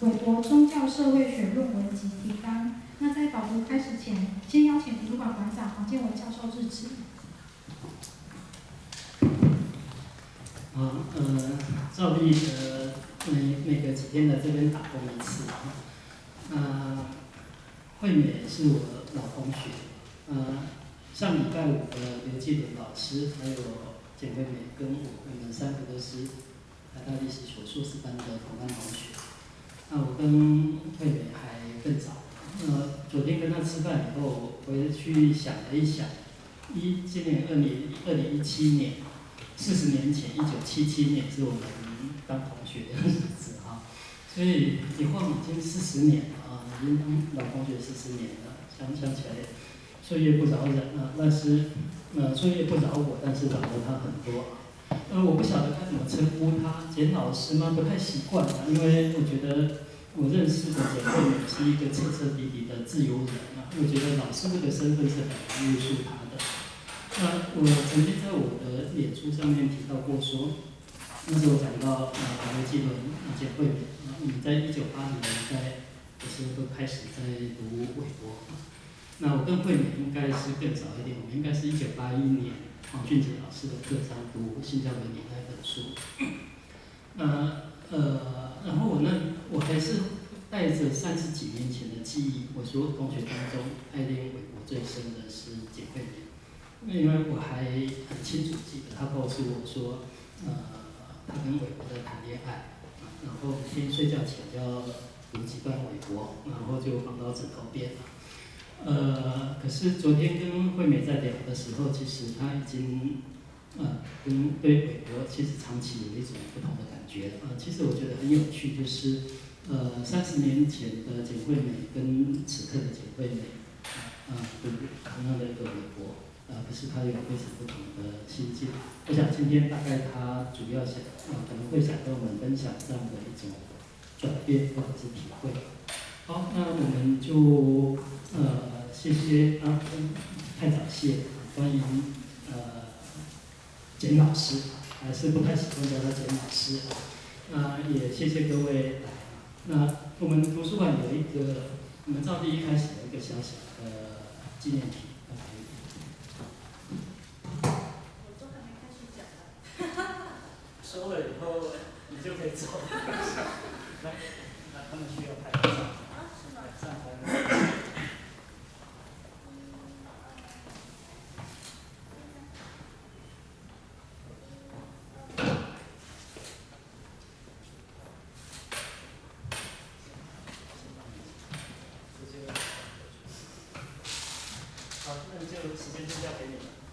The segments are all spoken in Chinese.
韦伯宗教社会学论文及提纲。那在导读开始前，先邀请图书馆馆长黄建伟教授致辞。啊，呃，照例呃，每每隔几天来这边打工一次啊。呃，惠美是我老同学，呃，上礼拜五的刘继伦老师还有简惠美跟我，我们三个都是台大历史所硕士班的同班同学。那我跟惠美还更早。呃，昨天跟他吃饭以后，回去想了一想，一今年二零二零一七年，四十年前一九七七年是我们当同学的日子哈，所以一晃已经四十年了啊，已经当老同学四十年了，想想起来，岁月不饶人啊，但是呃岁月不饶我，但是饶了他很多啊。呃，我不晓得该怎么称呼他，简老师吗？不太习惯啊，因为我觉得。我认识的简惠美是一个彻彻底底的自由人啊，我觉得老师这个身份是很难约束他的。那我曾经在我的脸书上面提到过说，那时候讲到啊，刘继伦、简惠美啊，我们在一九八零年代的时候都开始在读韦伯。那我跟惠美应该是更早一点，我们应该是一九八一年黄俊杰老师的课上读《新教的年代》本书。那呃。然后我那我还是带着三十几年前的记忆，我所有同学当中爱恋韦伯最深的是简惠美，因为我还很清楚记得他告诉我说，呃，他跟韦伯在谈恋爱，然后每天睡觉前要读几段韦伯，然后就放到枕头边了。呃，可是昨天跟惠美在聊的时候，其实她已经。呃，跟对韦伯其实长期有一种不同的感觉呃。其实我觉得很有趣，就是呃，三十年前的简惠美跟此刻的简惠美，啊，读同样的一个韦伯，啊，可是她有非常不同的心境。我想今天大概她主要想啊，可能会想跟我们分享这样的一种转变或者是体会。好，那我们就呃，谢谢啊，太早谢，欢迎呃。简老师还是不太喜欢叫他简老师啊，那也谢谢各位。那我们图书馆有一个，我们照例一开始有一个小小的纪念品。我都还没开始讲呢。收了以后你就可以走。来，那他们需要拍照。那就时间就交给你了。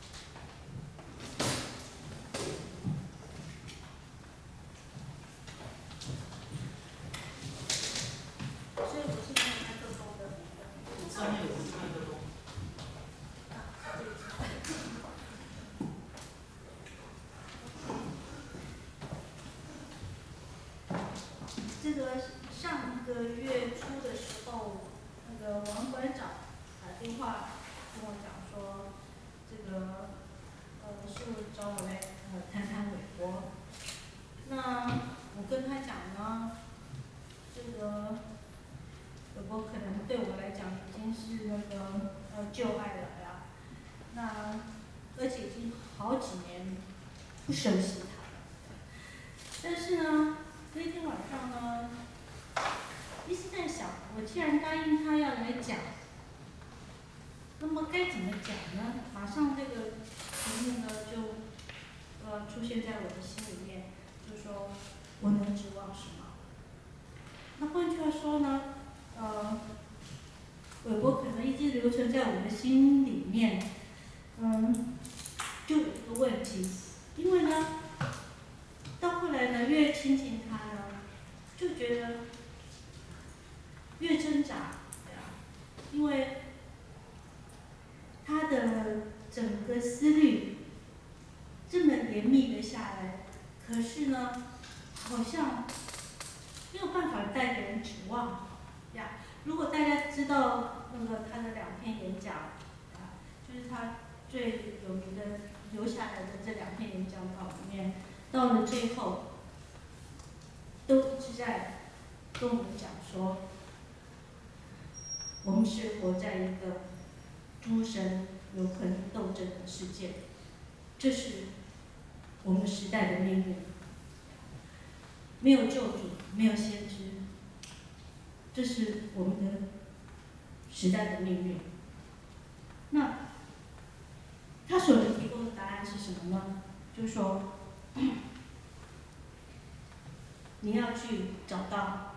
熟悉他，但是呢，那天晚上呢，一直在想，我既然答应他要来讲，那么该怎么讲呢？马上这个题目呢就呃出现在我的心里面，就说我能指望什么？那换句话说呢，呃，韦伯可能一直留存在我的心里面，嗯，就有一个问题。因为呢，到后来呢，越亲近他呢，就觉得越挣扎，对啊，因为他的整个思虑这么严密的下来，可是呢，好像没有办法带给人指望呀。如果大家知道那个他的两篇演讲，啊，就是他最有名的。留下来的这两篇演讲稿里面，到了最后，都是在跟我们讲说，我们是活在一个诸神永恒斗争的世界，这是我们时代的命运。没有救主，没有先知，这是我们的时代的命运。那他所能提供的答案是什么呢？就是说，你要去找到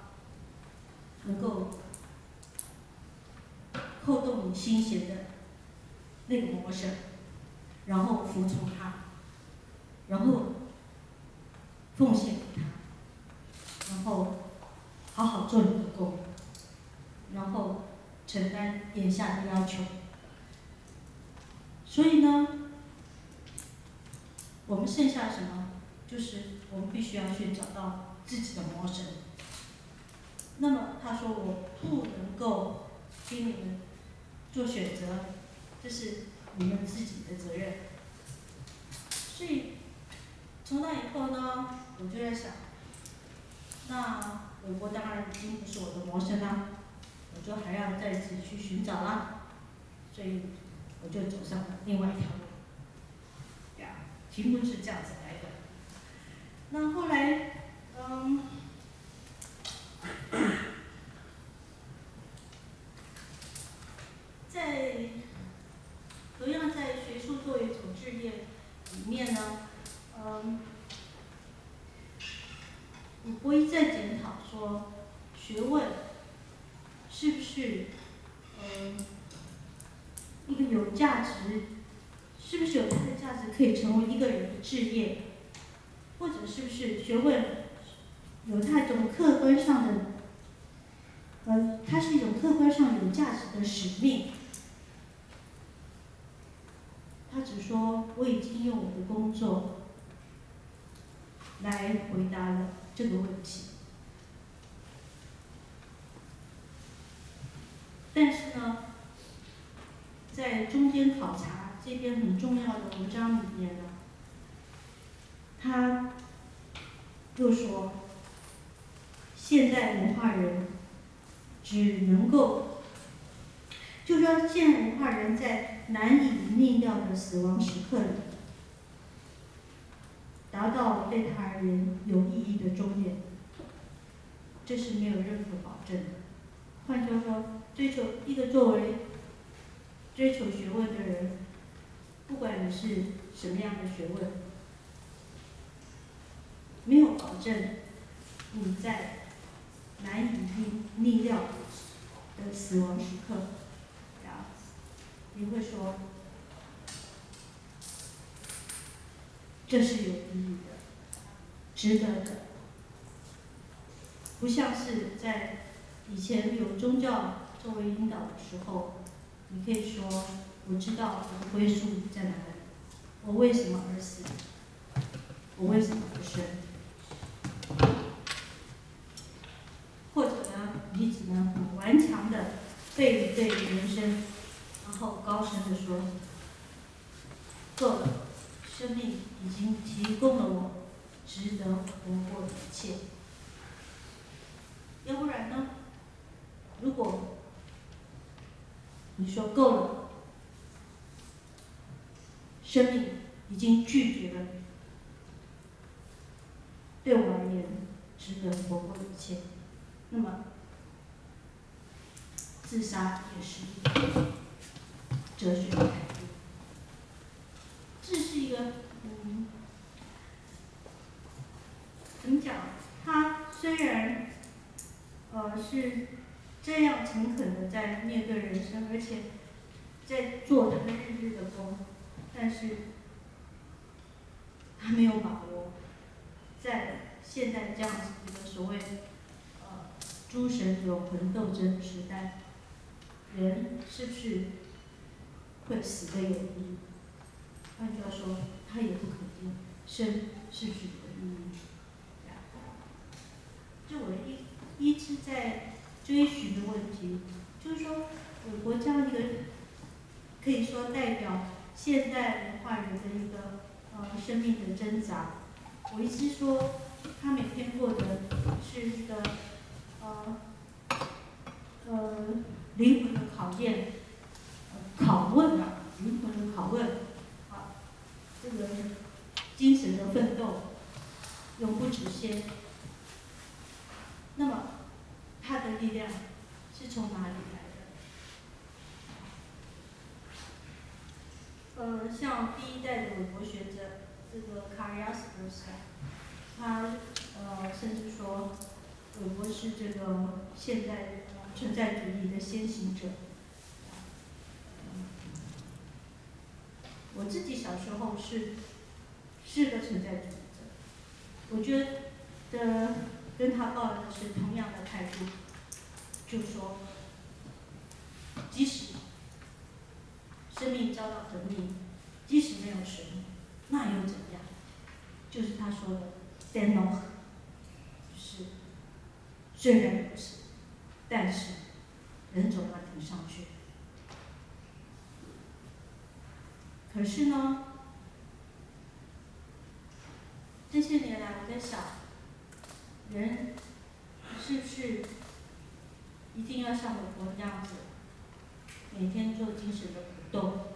能够扣动你心弦的那个模式，然后服从他，然后奉献给他，然后好好做你的工，然后承担眼下的要求。所以呢，我们剩下什么？就是我们必须要去找到自己的魔神。那么他说我不能够给你们做选择，这是你们自己的责任。所以从那以后呢，我就在想，那韦伯当然已经不是我的魔神啦，我就还要再次去寻找啦。所以我就走上了另外一条路。呀，题目是这样子来的。那后来，嗯，在同样在学术作为一种职业里面呢，嗯，我一再检讨说，学问是不是，嗯，一个有价值，是不是有它的价值可以成为一个人的志业？或者是不是学问有它一种客观上的，呃，它是一种客观上有价值的使命？他只说我已经用我的工作来回答了这个问题，但是呢，在中间考察这篇很重要的文章里面呢。他又说，现代文化人只能够，就说现代文化人在难以逆料的死亡时刻里，达到对他而言有意义的终点，这是没有任何保证的。换句话说，追求一个作为追求学问的人，不管你是什么样的学问。没有保证你在难以逆逆料的死亡时刻，啊，你会说这是有意义的、值得的，不像是在以前有宗教作为引导的时候，你可以说我知道我的归宿在哪里，我为什么而死，我为什么而生。或者你只能很顽强的背对人生，然后高声的说：“够了，生命已经提供了我值得活过的一切。”要不然呢？如果你说够了，生命已经拒绝了。对我而言，值得活过的一切。那么，自杀也是一个哲学的态度。这是一个，嗯，怎么讲？他虽然，呃，是这样诚恳的在面对人生，而且在做他的日日的工，但是他没有把握。在现在这样子一个所谓呃诸神永恒斗争时代，人是不是会死的有意义？换句话说，他也不肯定生是不是有意义。就我一一直在追寻的问题，就是说，我国这样一个可以说代表现代文化人的一个呃生命的挣扎。我一直说，他每天过的是一个，呃，呃灵魂的考验、呃拷问啊，灵魂的拷问啊，这个精神的奋斗永不止歇。那么，他的力量是从哪里来的？呃，像第一代的韦伯学者这个卡尔亚斯博士，他呃甚至说，韦伯是这个现代存在主义的先行者。我自己小时候是是个存在主义者，我觉得跟他抱的是同样的态度，就说，即使生命遭到革命，即使没有神，那又怎样？就是他说的 “dennoch”，是虽然如此，但是人总要挺上去。可是呢，这些年来我在想，人是不是一定要像我国这样子，每天做精神的鼓动，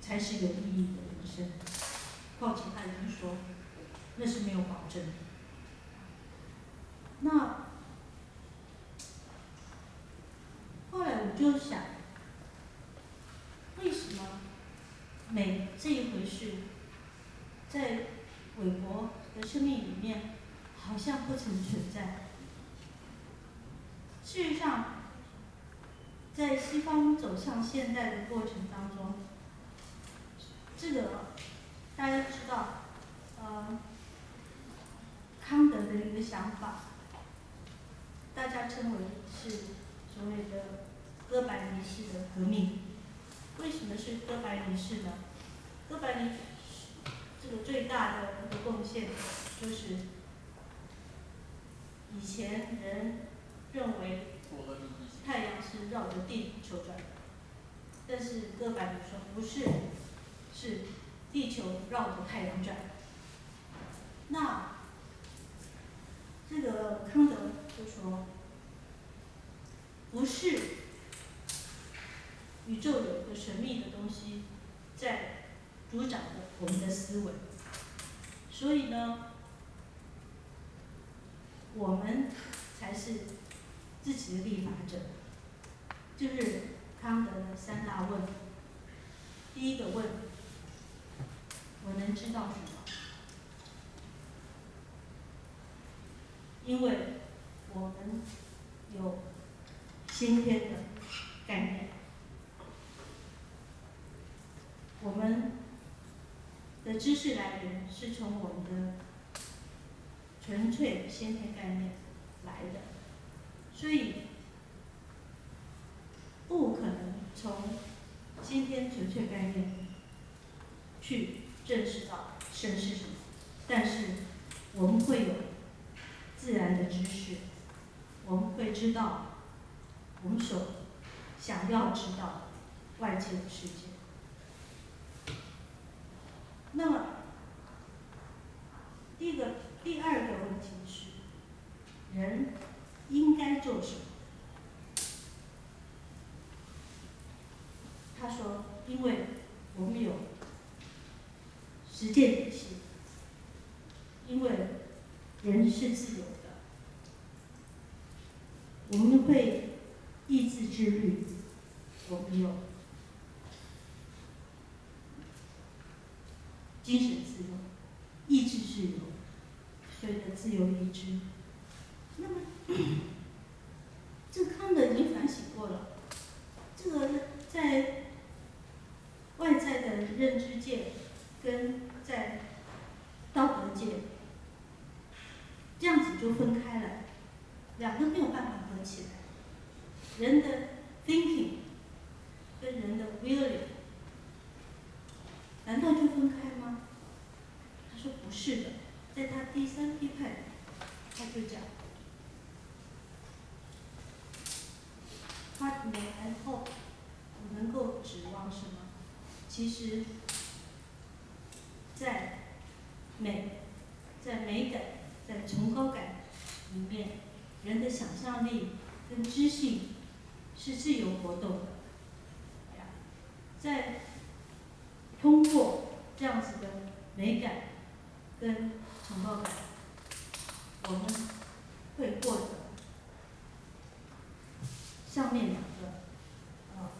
才是有意义的人生？况且他人说，那是没有保证的。那后来我就想，为什么？美这一回事，在韦伯的生命里面好像不曾存在。事实上，在西方走向现代的过程当中，这个大家知道，呃，康德的一个想法，大家称为是所谓的哥白尼式的革命。为什么是哥白尼式呢？哥白尼这个最大的一个贡献就是，以前人认为太阳是绕着地球转，但是哥白尼说不是，是地球绕着太阳转。那这个康德就说，不是。神秘的东西在主宰着我们的思维，所以呢，我们才是自己的立法者。就是康德的三大问：第一个问，我能知道什么？因为我们有先天的概念。我们的知识来源是从我们的纯粹先天概念来的，所以不可能从先天纯粹概念去认识到神是什么。但是我们会有自然的知识，我们会知道我们所想要知道的外界的世界。那么，第一个、第二个问题是，人应该做什么？他说：“因为我们有实践体系，因为人是自由的，我们会意志之律，我们有。”精神自由，意志自由，所谓的自由意志。那么，这个康德已经反省过了，这个在外在的认知界跟在道德界这样子就分开了，两个没有办法合起来。人的 thinking 跟人的 willing。难道就分开吗？他说不是的，在他第三批判，他就讲，What may I hope？我能够指望什么？其实，在美，在美感，在崇高感里面，人的想象力跟知性是自由活动的，在通过这样子的美感跟崇高感，我们会获得上面两个啊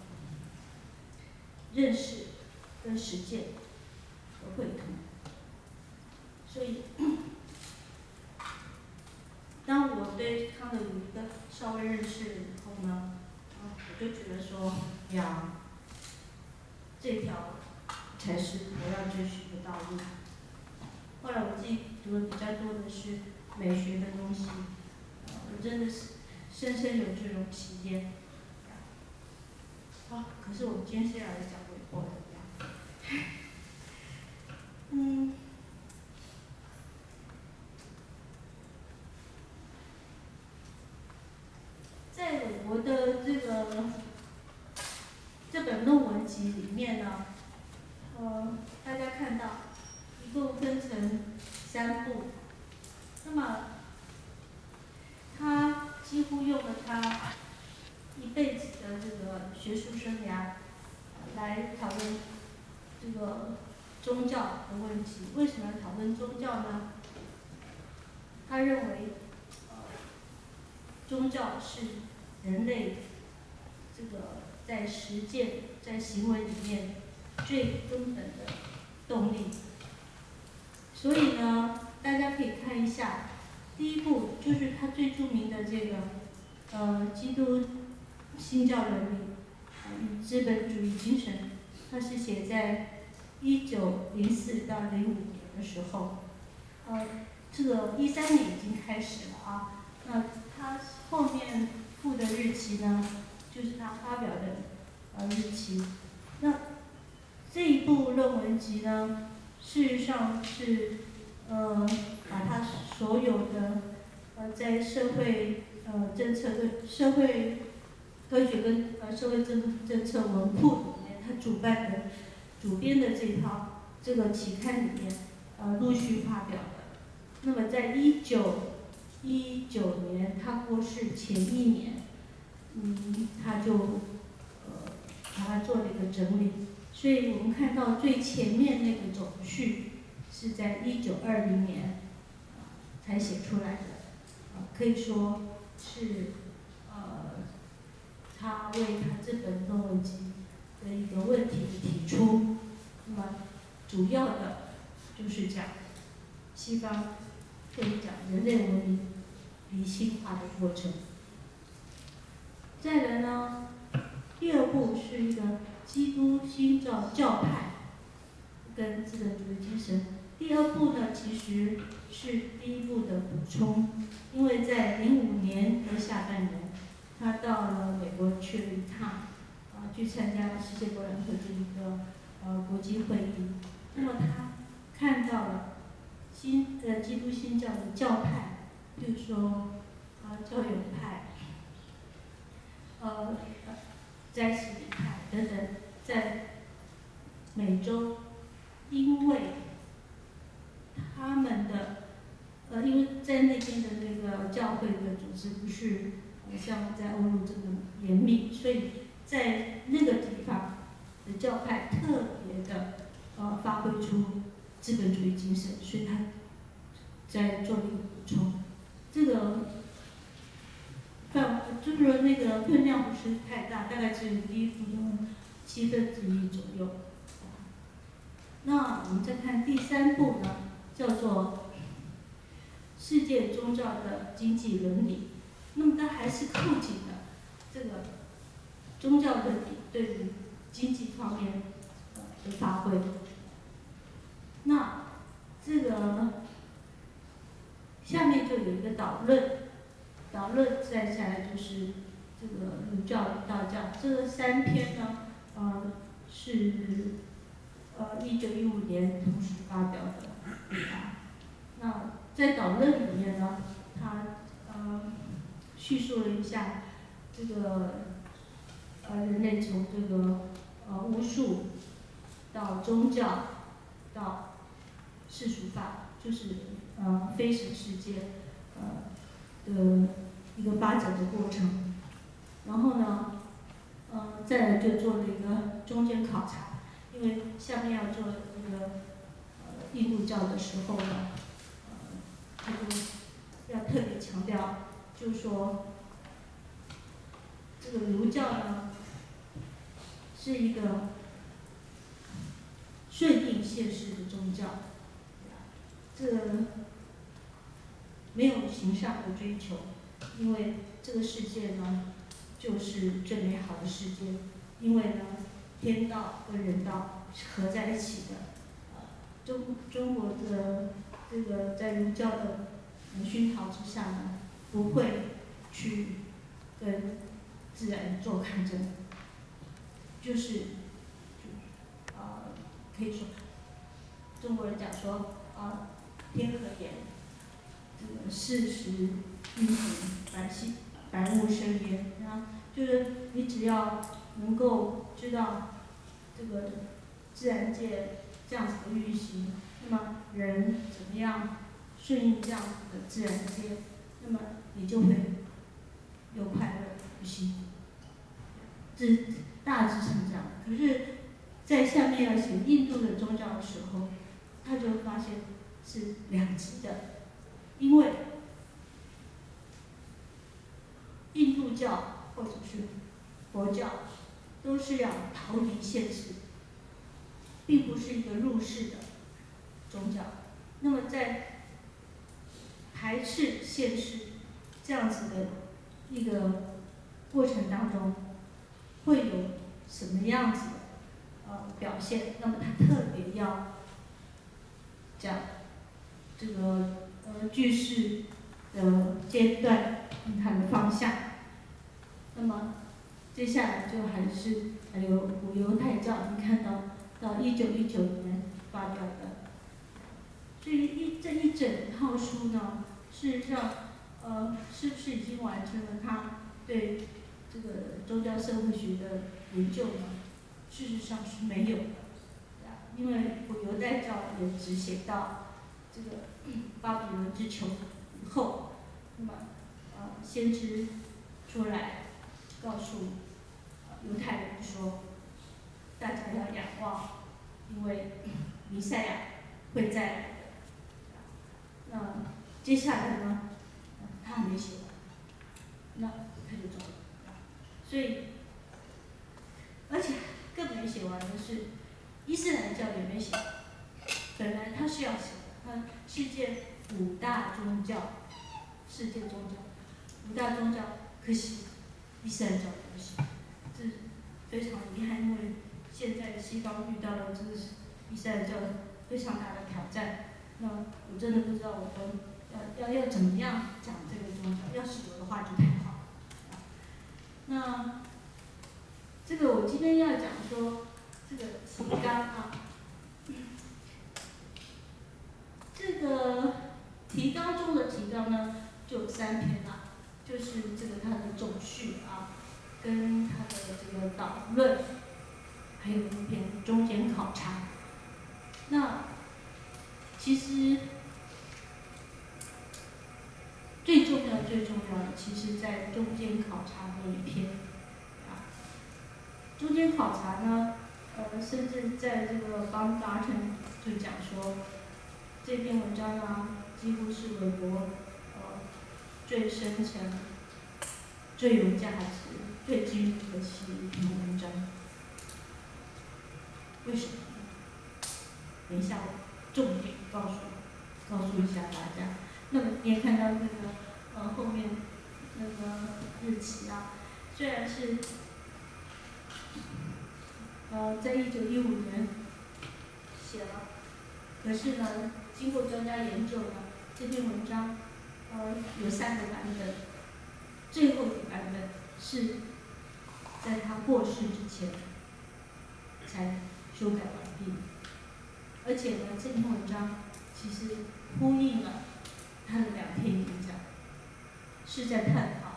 认识跟实践的会通，所以。当我对他的有一个稍微认识以后呢，我就觉得说，呀，这条才是我要追寻的道路。后来我自己读的比较多的是美学的东西，我真的是深深有这种体验。啊，可是我们今天是要来讲鬼火的，嗯。在我的这个这本论文集里面呢，呃，大家看到一共分成三部，那么他几乎用了他一辈子的这个学术生涯来讨论这个宗教的问题。为什么要讨论宗教呢？他认为，宗教是。人类这个在实践、在行为里面最根本的动力，所以呢，大家可以看一下，第一步就是他最著名的这个呃《基督新教伦理与资本主义精神》，它是写在一九零四到零五年的时候，呃，这个一三年已经开始了啊，那他后面。附的日期呢，就是他发表的呃日期。那这一部论文集呢，事实上是呃把他所有的呃在社会呃政策跟社会科学跟呃社会政政策文库里面，他主办的主编的这套这个期刊里面呃陆续发表的。那么在一九一九年，他过世前一年，嗯，他就呃把它做了一个整理，所以我们看到最前面那个总序是在一九二零年才写出来的，可以说是呃他为他这本论文集的一个问题提出，那么主要的就是讲西方。可以讲人类文明理性化的过程。再来呢，第二步是一个基督新教教派跟资本主义精神。第二步呢，其实是第一步的补充，因为在零五年的下半年，他到了美国去了一趟，去参加了世界博览会的一个呃国际会议。那么他看到了。新呃基督新教的教派，比如说啊教友派，呃在西里派等等，在美洲，因为他们的呃因为在那边的那个教会的组织不是像在欧陆这么严密，所以在那个地方的教派特别的呃发挥出。资本主义精神，所以他在做一个补充。这个范就是那个分量不是太大，大概只有第一部的七分之一左右。那我们再看第三步呢，叫做世界宗教的经济伦理。那么它还是扣紧的这个宗教问题对于经济方面的发挥。那这个下面就有一个导论，导论再下来就是这个儒教与道教，这三篇呢，呃是呃一九一五年同时发表的。那在导论里面呢，他呃叙述了一下这个呃人类从这个呃巫术到宗教到世俗化就是呃非神世界呃的一个发展的过程，然后呢呃，再来就做了一个中间考察，因为下面要做那个呃印度教的时候呢，呃，他就要特别强调，就说这个儒教呢是一个顺应现实的宗教，这个没有形上的追求，因为这个世界呢就是最美好的世界，因为呢天道跟人道是合在一起的，中中国的这个在儒教的熏陶之下呢，不会去跟自然做抗争，就是啊可以说中国人讲说啊天和言，这个事实运行，百姓百物生焉，然后就是你只要能够知道这个自然界这样子的运行，那么人怎么样顺应这样子的自然界，那么你就会又快乐又幸福。这大致上这样，可是，在下面要写印度的宗教的时候，他就发现是两极的，因为印度教或者是佛教都是要逃离现实，并不是一个入世的宗教。那么在排斥现实这样子的一个过程当中，会有什么样子的呃表现？那么他特别要讲这个呃句式的阶段，它的方向。那么接下来就还是还有古犹太教，你看到到一九一九年发表的，这一这一整套书呢，事实上呃是不是已经完成了他对这个宗教社会学的研究呢？事实上是没有的，因为古犹太教也只写到这个巴比伦之囚以后，那么呃先知出来。告诉犹太人说，大家要仰望，因为弥赛亚会在。那接下来呢，他还没写完，那他就走了。所以，而且更没写完的是，伊斯兰教也没写。本来他是要写的，他世界五大宗教，世界宗教，五大宗教，可惜。伊斯兰教不行，这非常遗憾，因为现在西方遇到了这个伊斯兰教非常大的挑战。那我真的不知道我们要要要怎么样讲这个宗教，要是有的话就太好了。那这个我今天要讲说这个提纲啊，这个提纲中的提纲呢就有三篇了。就是这个它的总序啊，跟它的这个导论，还有一篇中间考察。那其实最重要、最重要的，其实在中间考察那一篇。中间考察呢，呃，甚至在这个邦达成就讲说，这篇文章呢，几乎是美国。最深层、最有价值、最具核心的一篇文章，为什么？等一下，重点告诉告诉一下大家。那么你也看到那个呃后面那个日期啊，虽然是呃在一九一五年写了，可是呢，经过专家研究呢，这篇文章。呃，有三个版本，最后一个版本是在他过世之前才修改完毕，而且呢，这篇文章其实呼应了他的两篇演讲，是在探讨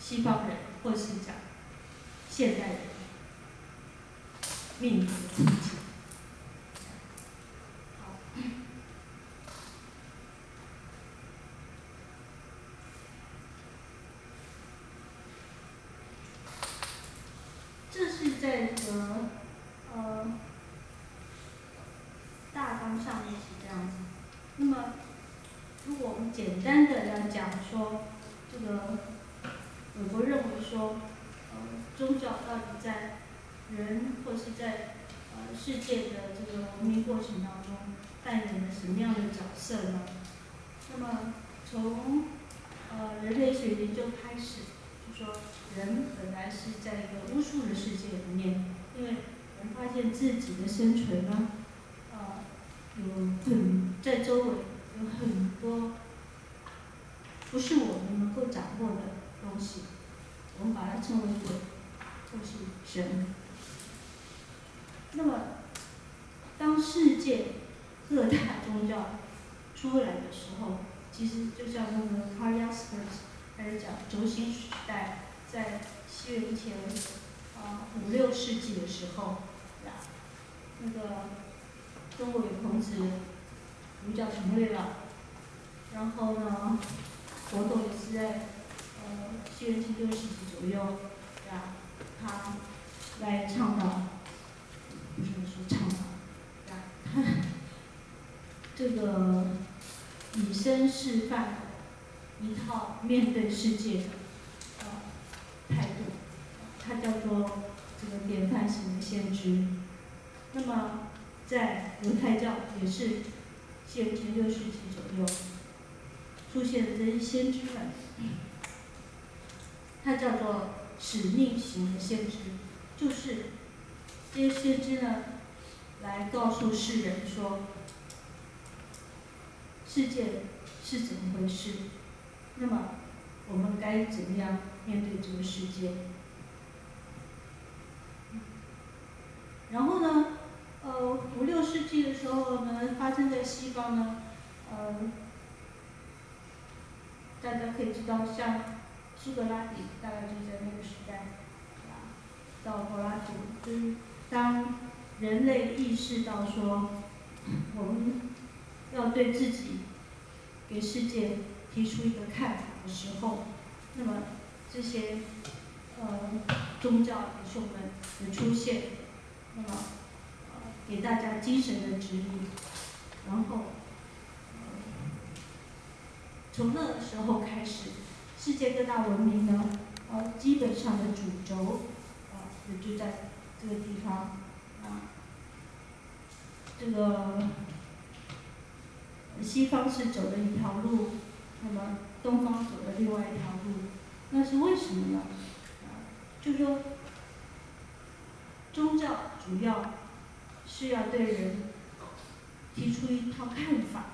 西方人或是讲现代人命运的情景。简单的要讲说，这个我国认为说，呃，宗教到底在人或是在呃世界的这个文明过程当中扮演了什么样的角色呢？那么从呃人类学研究开始，就说人本来是在一个巫术的世界里面，因为人发现自己的生存呢，呃，有很在周围有很多不是我们能够掌握的东西，我们把它称为鬼，或是神。那么，当世界各大宗教出来的时候，其实就像那个 Karl Jaspers 开始讲轴心时代，在西元前啊五六世纪的时候，呀，那个中国有孔子，儒教成立了，然后呢，活动也是在呃西元前六世纪左右，呀，他来倡导，不是说倡导，呀，他这个以身示范一套面对世界的呃态度，它叫做这个典范型的先知。那么在犹太教也是西元前六世纪左右出现的这些先知们，它叫做使命型的先知，就是这些先知呢来告诉世人说世界是怎么回事，那么我们该怎么样面对这个世界？然后呢，呃，五六世纪的时候呢，发生在西方呢，呃，大家可以知道，像苏格拉底，大概就在那个时代，啊，到柏拉图，就是当人类意识到说，我们要对自己给世界提出一个看法的时候，那么这些呃宗教领袖们的出现，那么呃给大家精神的指引，然后从那个时候开始，世界各大文明呢，呃基本上的主轴啊也就在这个地方啊，这个西方是走的一条路，那么东方走的另外一条路，那是为什么呢？啊，就说宗教主要是要对人提出一套看法，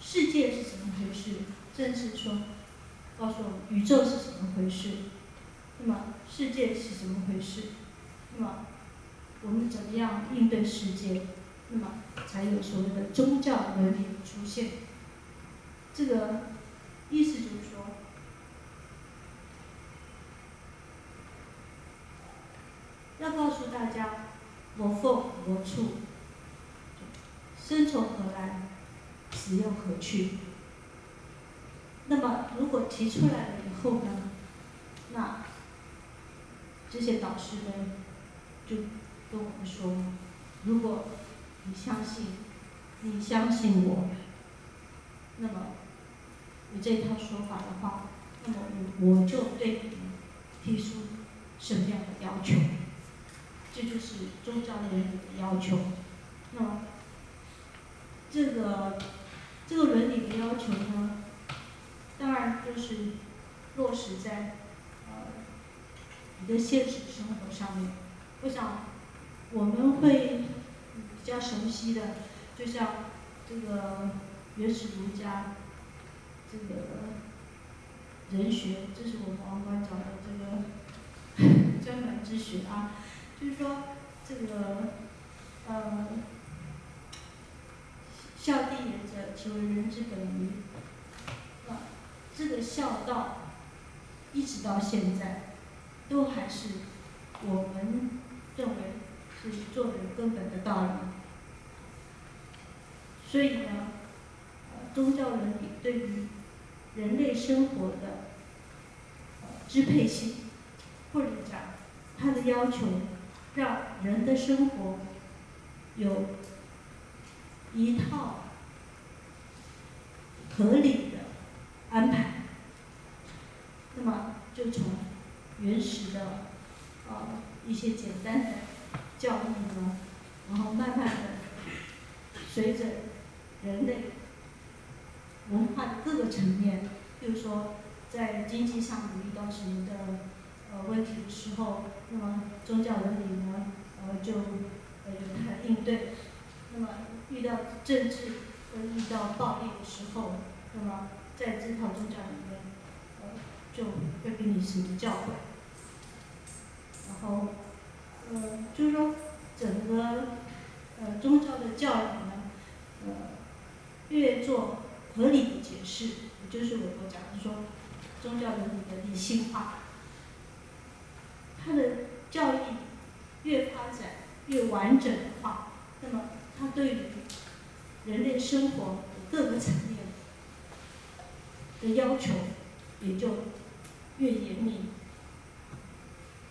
世界是怎么回事？正是说告诉我们宇宙是怎么回事，那么世界是怎么回事？那么我们怎么样应对世界？那么才有所谓的宗教伦理出现。这个意思就是说，要告诉大家，我凤我处，生从何来，死又何去。那么，如果提出来了以后呢，那这些导师们就跟我们说，如果你相信，你相信我，那么你这套说法的话，那么我我就对你提出什么样的要求？这就是宗教伦理的要求。那么这个这个伦理的要求呢，当然就是落实在呃你的现实生活上面。我想我们会比较熟悉的，就像这个原始儒家这个人学，这是我们王官讲的这个 专门之学啊。就是说，这个呃，孝弟仁者，其为人之本与？啊，这个孝道，一直到现在，都还是我们认为这是做人根本的道理。所以呢，呃，宗教伦理对于人类生活的支配性，或者讲它的要求。让人的生活有一套合理的安排。那么就从原始的呃一些简单的教义呢，然后慢慢的随着人类文化的各个层面，比如说在经济上遇到什么的呃问题的时候，那么宗教伦理呢，呃就呃有它的应对。那么遇到政治和遇到暴力的时候，那么在这套宗教里面，呃就会给你什么教诲。然后，呃，就是说整个呃宗教的教育呢，呃越做合理的解释，也就是我我讲的说宗教伦理的理性化，它的教义越发展越完整的话，那么它对于人类生活各个层面的要求也就越严密。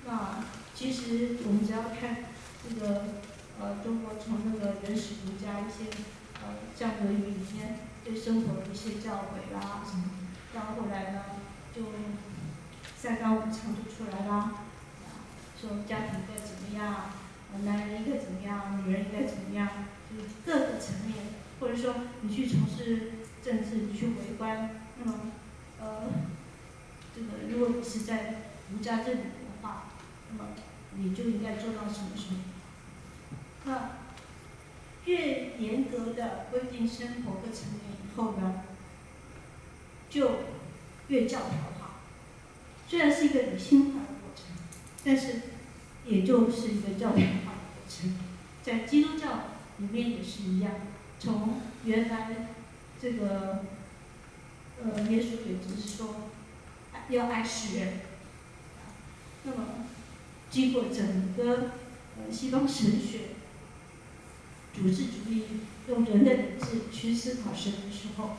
那其实我们只要看这个呃中国从那个原始儒家一些呃像《论语》里面对生活的一些教诲啦什么，到后来呢就三纲五常就出来啦，说家庭该怎么样，男人应该怎么样，女人应该怎么样，就是各个层面，或者说你去从事政治，你去为官，那么呃这个如果你是在儒家这里的话。那么你就应该做到什么什么？那越严格的规定生活和层面以后呢，就越教条化。虽然是一个理性化的过程，但是也就是一个教条化的过程。在基督教里面也是一样，从原来这个呃耶稣也只是说要爱世人，那么。经过整个呃西方神学主治主义用人的理智去思考神的时候，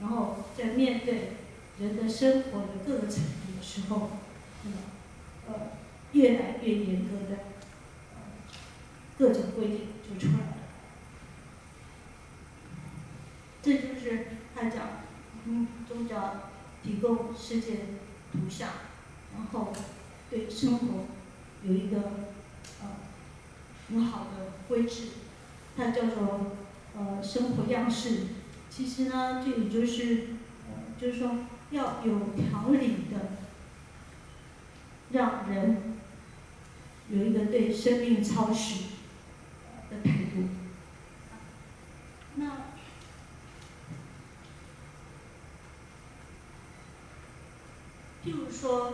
然后在面对人的生活的各个层面的时候，那么呃越来越严格的呃各种规定就出来了。这就是他讲，嗯，宗教提供世界图像，然后对生活。有一个呃很好的规制，它叫做呃生活样式。其实呢，这也就是呃就是说要有条理的，让人有一个对生命操持的态度。那譬如说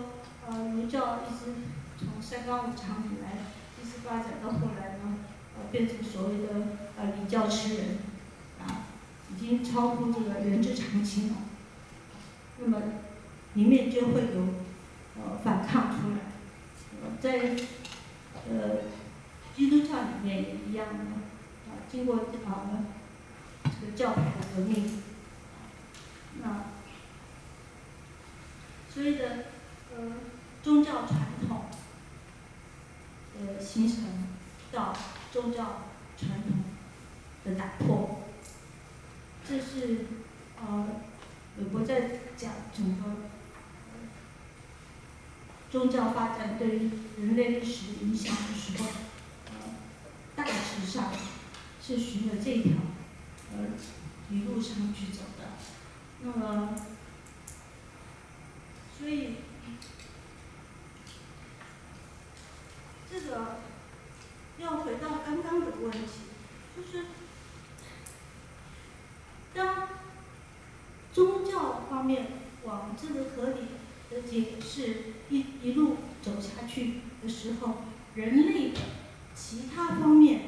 呃儒教一直。从三纲五常以来，一直发展到后来呢，呃，变成所谓的呃礼教吃人，啊，已经超乎这个人之常情了。那么，里面就会有呃反抗出来。呃在呃基督教里面也一样的，啊，经过啊这个教派的革命，那所以的呃宗教传统。形成到宗教传统的打破，这是呃，美国在讲整个宗教发展对人类历史影响的时候，呃，大致上是循着这条呃一路上去走的，那么，所以。这个要回到刚刚的问题，就是当宗教方面往这个合理的解释一一路走下去的时候，人类的其他方面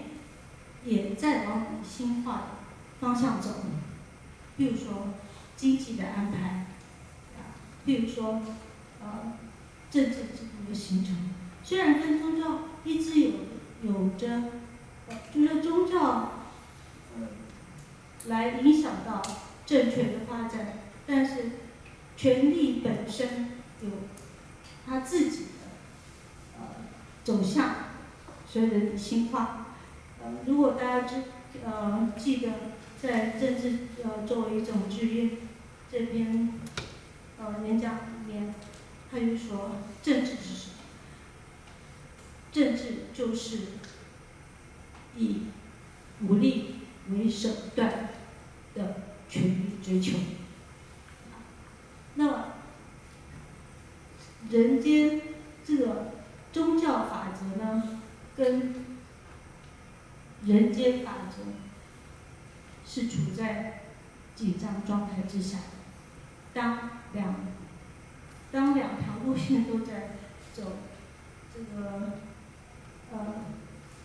也在往理性化的方向走。比如说经济的安排，啊，比如说呃政治制度的形成。虽然跟宗教一直有有着，就是宗教，呃，来影响到政权的发展，但是权力本身有他自己的呃走向，随着理性化。呃，如果大家知呃记得在政治呃作为一种职业，这篇呃演讲里面，他就说政治是？政治就是以武力为手段的权力追求。那么，人间这个宗教法则呢，跟人间法则是处在紧张状态之下。当两当两条路线都在走这个呃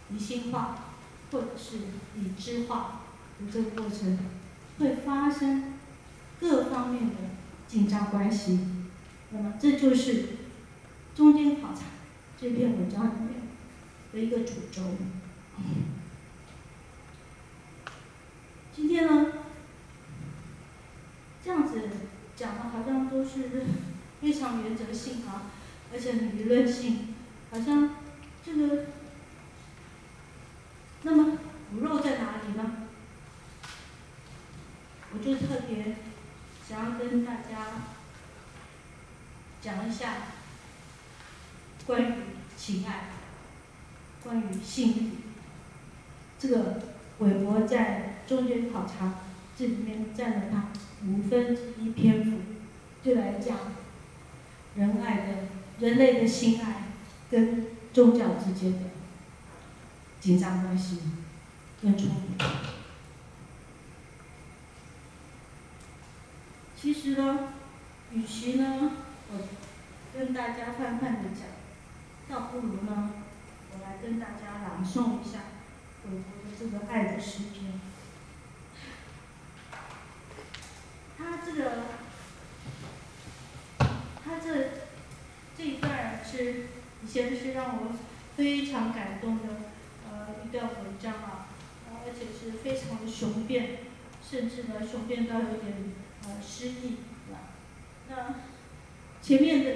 理性化或者是理智化的这个过程，会发生各方面的紧张关系。那么这就是中间考察这篇文章里面的一个主轴。今天呢，这样子讲的好像都是非常原则性啊，而且很理论性，好像这个，那么骨肉在哪里呢？我就特别想要跟大家讲一下关于情爱，关于性，这个韦伯在中间考察这里面占了他五分之一篇幅，就来讲人爱的人类的心爱跟宗教之间的紧张关系跟冲突。其实呢，与其呢我跟大家泛泛的讲，倒不如呢我来跟大家朗诵一下韦伯的这个爱的诗篇。他这个，他这这一段是以前是让我非常感动的呃一段文章啊，而且是非常的雄辩，甚至呢雄辩到有点呃失意，那前面的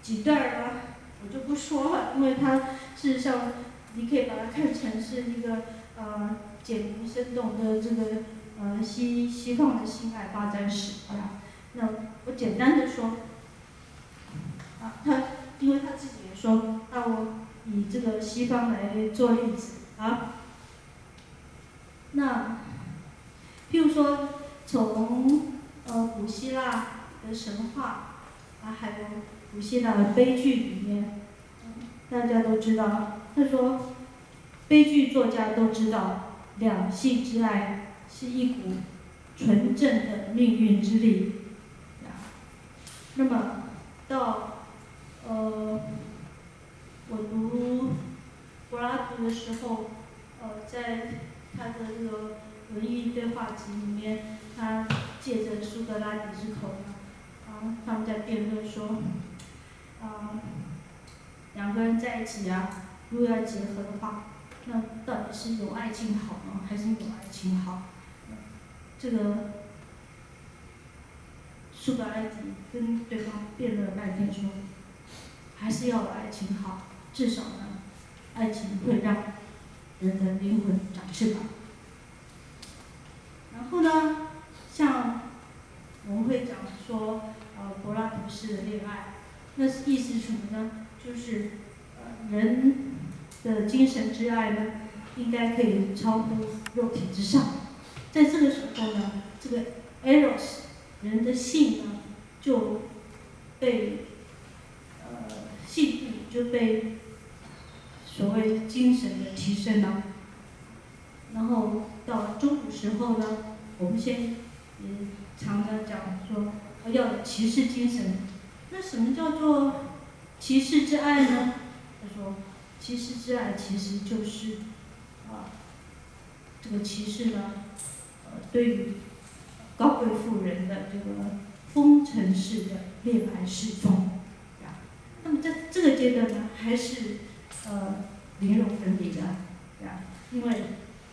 几段呢我就不说了，因为它事实上你可以把它看成是一个呃简明生动的这个。呃，西西方的性爱发展史啊，那我简单的说，啊，他因为他自己也说，那我以这个西方来做例子啊，那，譬如说从呃古希腊的神话啊，还有古希腊的悲剧里面，大家都知道，他说，悲剧作家都知道两性之爱。是一股纯正的命运之力，那么到呃我读柏拉图的时候，呃在他的这个文艺对话集里面，他借着苏格拉底之口呢，啊他们在辩论说，啊两个人在一起啊，如果要结合的话，那到底是有爱情好呢，还是没有爱情好？这个苏格拉底跟对方辩论了半天，说还是要有爱情好，至少呢，爱情会让人的灵魂长翅膀。然后呢，像我们会讲说，呃，柏拉图式的恋爱，那是意思是什么呢？就是呃，人的精神之爱呢，应该可以超乎肉体之上。在这个时候呢，这个 eros 人的性呢就被呃性欲就被所谓精神的提升了，然后到中古时候呢，我们先也常常讲说要有骑士精神。那什么叫做骑士之爱呢？他说，骑士之爱其实就是啊，这个骑士呢呃。对于高贵妇人的这个风尘式的恋爱侍奉，那么在这个阶段呢，还是呃灵肉分离的，对啊，因为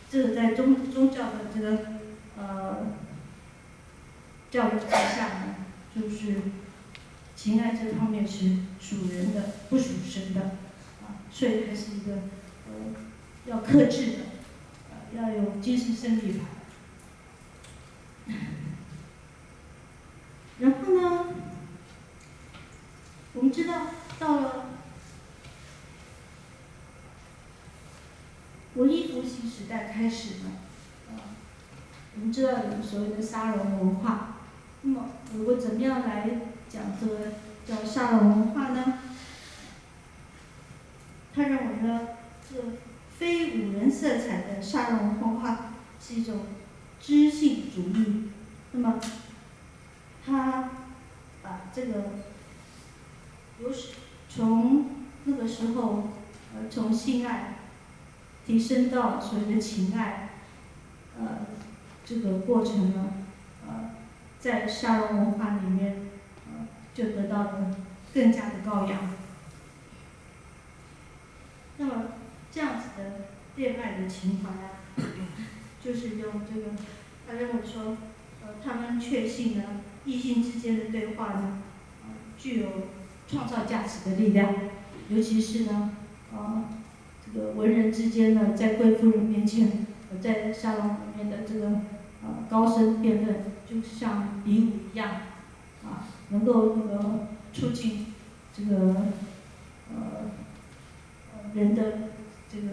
这个在宗宗教的这个呃教育之下呢，就是情爱这方面是属人的，不属神的，啊，所以还是一个呃要克制的，呃要有精神胜利法。然后呢，我们知道到了文艺复兴时代开始呢，呃，我们知道有所谓的沙龙文化。那么，如果怎么样来讲这个叫沙龙文化呢？他认为呢，这非五人色彩的沙龙文化是一种知性主义。那么，他把这个由从那个时候呃从性爱提升到所谓的情爱，呃这个过程呢，呃在沙龙文化里面，呃就得到了更加的高扬。那么这样子的恋爱的情怀啊，就是用这个，他认为说。呃，他们确信呢，异性之间的对话呢，呃，具有创造价值的力量，尤其是呢，呃，这个文人之间呢，在贵妇人面前，呃在沙龙里面的这个呃高声辩论，就像比武一样，啊，能够那个促进这个呃人的这个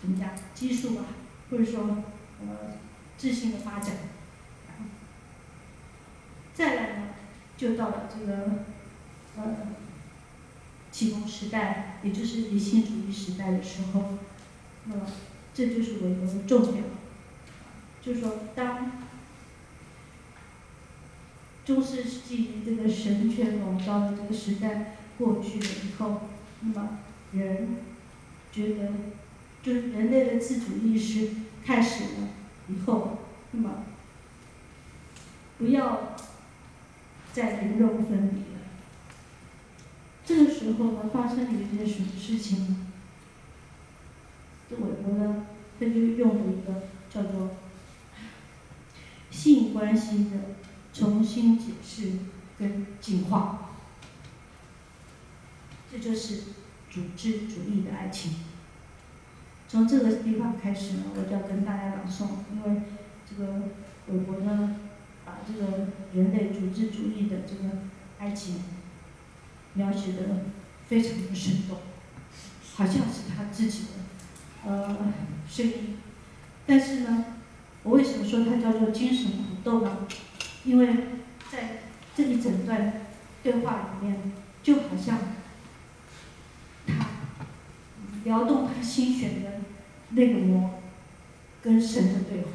怎么讲激素吧，或者说呃自信的发展。再来呢，就到了这个呃启蒙时代，也就是理性主义时代的时候，那么这就是韦伯的重点，就是说当中世纪这个神权笼罩的这个时代过去了以后，那么人觉得就是人类的自主意识开始了以后，那么不要。再人肉分离。这个时候呢，发生了一件什么事情呢？这韦伯呢，他就用了一个叫做性关系的重新解释跟进化，这就是组织主义的爱情。从这个地方开始呢，我就要跟大家朗诵，因为这个韦伯呢。把这个人类组织主义的这个爱情描写的非常的生动，好像是他自己的呃声音。但是呢，我为什么说它叫做精神苦斗呢？因为在这一整段对话里面，就好像他撩动他心弦的那个魔，跟神的对话，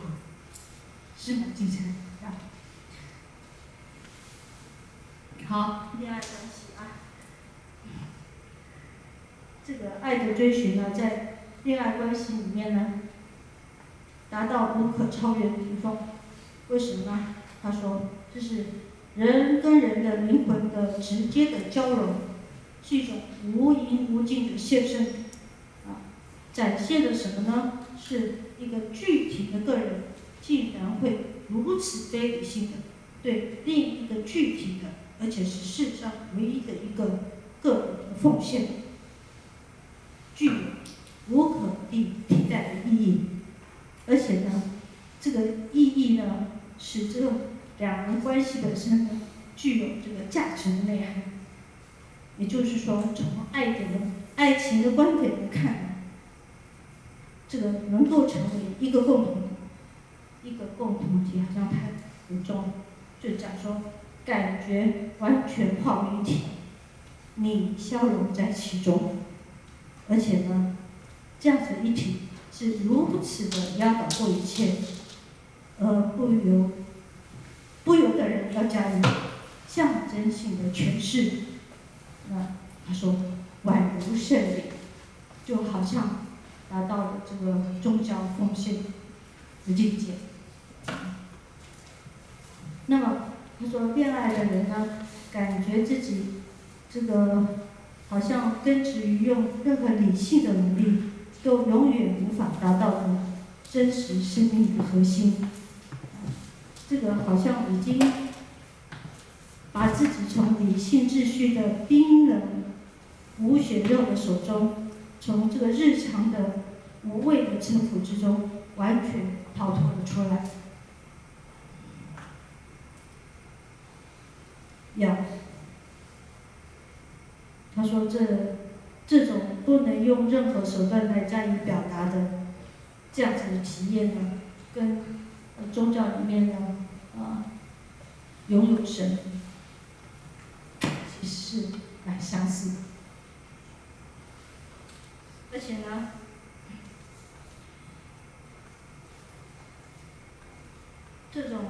是蛮精彩。好，恋爱关系啊，这个爱的追寻呢，在恋爱关系里面呢，达到无可超越的顶峰。为什么呢？他说，这是人跟人的灵魂的直接的交融，是一种无垠无尽的献身。啊，展现的什么呢？是一个具体的个人，竟然会如此非理性的对另一个具体的。而且是世上唯一的一个个人的奉献，具有无可替替代的意义。而且呢，这个意义呢，使这两人关系本身呢，具有这个价值的内涵。也就是说，从爱的爱情的观点来看，这个能够成为一个共同一个共同体，好像太很重，就讲说。感觉完全化为一体，你消融在其中，而且呢，这样子一体是如此的压倒过一切，而不由不由得人要加以象征性的诠释。那他说宛如圣礼，就好像达到了这个宗教奉献的境界。那么。他说：“恋爱的人呢，感觉自己这个好像根植于用任何理性的努力都永远无法达到的真实生命的核心。这个好像已经把自己从理性秩序的冰冷无血肉的手中，从这个日常的无谓的征服之中，完全逃脱了出来。”要。他说这这种不能用任何手段来加以表达的这样子的体验呢，跟宗教里面呢啊拥有神其实是蛮相似，而且呢。这种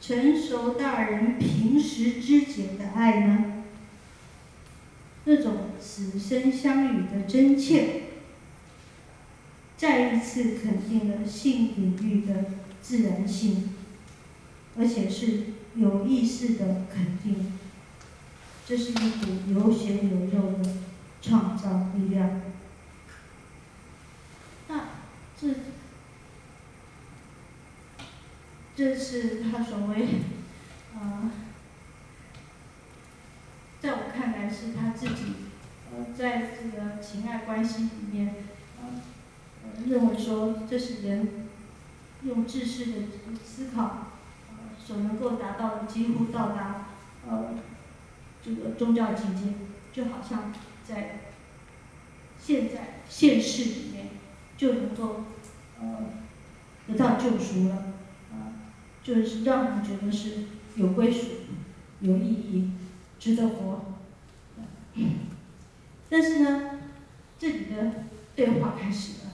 成熟大人平时之间的爱呢，那种此生相与的真切，再一次肯定了性领域的自然性，而且是有意识的肯定，这是一股有血有肉的创造力量。那这。这是他所谓，呃，在我看来是他自己，呃，在这个情爱关系里面，呃，认为说这是人用知识的思考，呃，所能够达到的几乎到达，呃，这个宗教境界，就好像在现在现世里面就能够，呃，得到救赎了。就是让人觉得是有归属、有意义、值得活。但是呢，这里的对话开始了，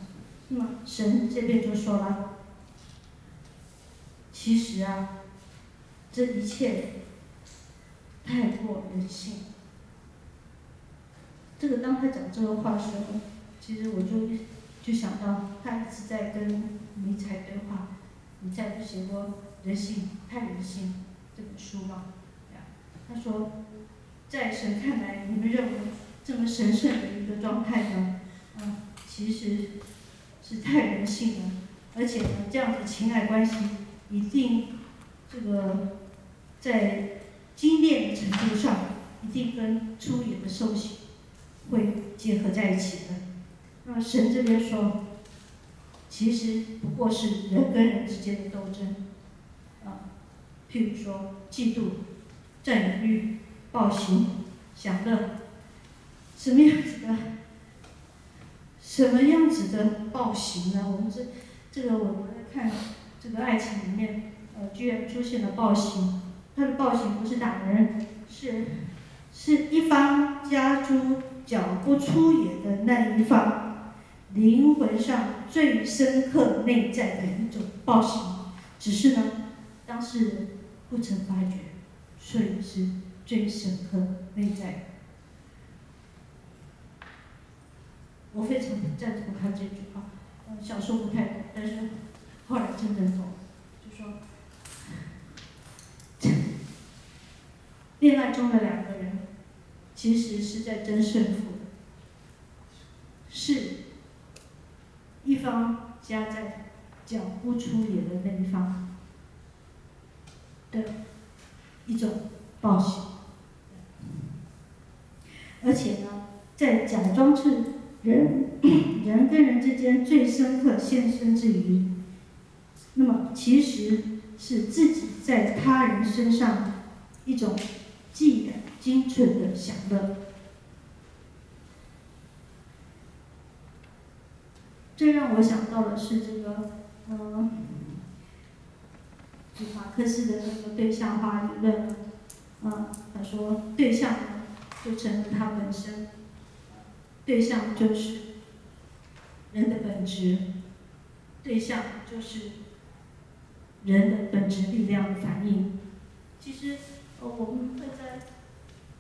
那么神这边就说了：“其实啊，这一切太过人性。”这个当他讲这个话的时候，其实我就就想到他一直在跟尼采对话，尼采就写过。人性太人性这本书嘛，他说，在神看来，你们认为这么神圣的一个状态呢，啊，其实是太人性了，而且呢，这样的情爱关系一定这个在精炼的程度上，一定跟粗野的兽性会结合在一起的。那神这边说，其实不过是人跟人之间的斗争啊。譬如说，嫉妒、占有欲、暴行、享乐，什么样子的？什么样子的暴行呢？我们这这个我们来看这个爱情里面，呃，居然出现了暴行。他的暴行不是打人，是是一方家猪脚不出野的那一方，灵魂上最深刻内在的一种暴行。只是呢，当事人。不曾发觉，所以是最深刻内在。我非常赞同他这句话。小时候不太懂，但是后来真正懂，就说，恋爱中的两个人，其实是在争胜负，是一方夹在脚不出野的那一方。的一种暴行，而且呢，在假装是人 人跟人之间最深刻现身之余，那么其实是自己在他人身上一种既然精纯的享乐。这让我想到的是这个，嗯。马克思的那个对象化理论，啊，他说对象就成了他本身，对象就是人的本质，对象就是人的本质力量的反应。其实，呃，我们会在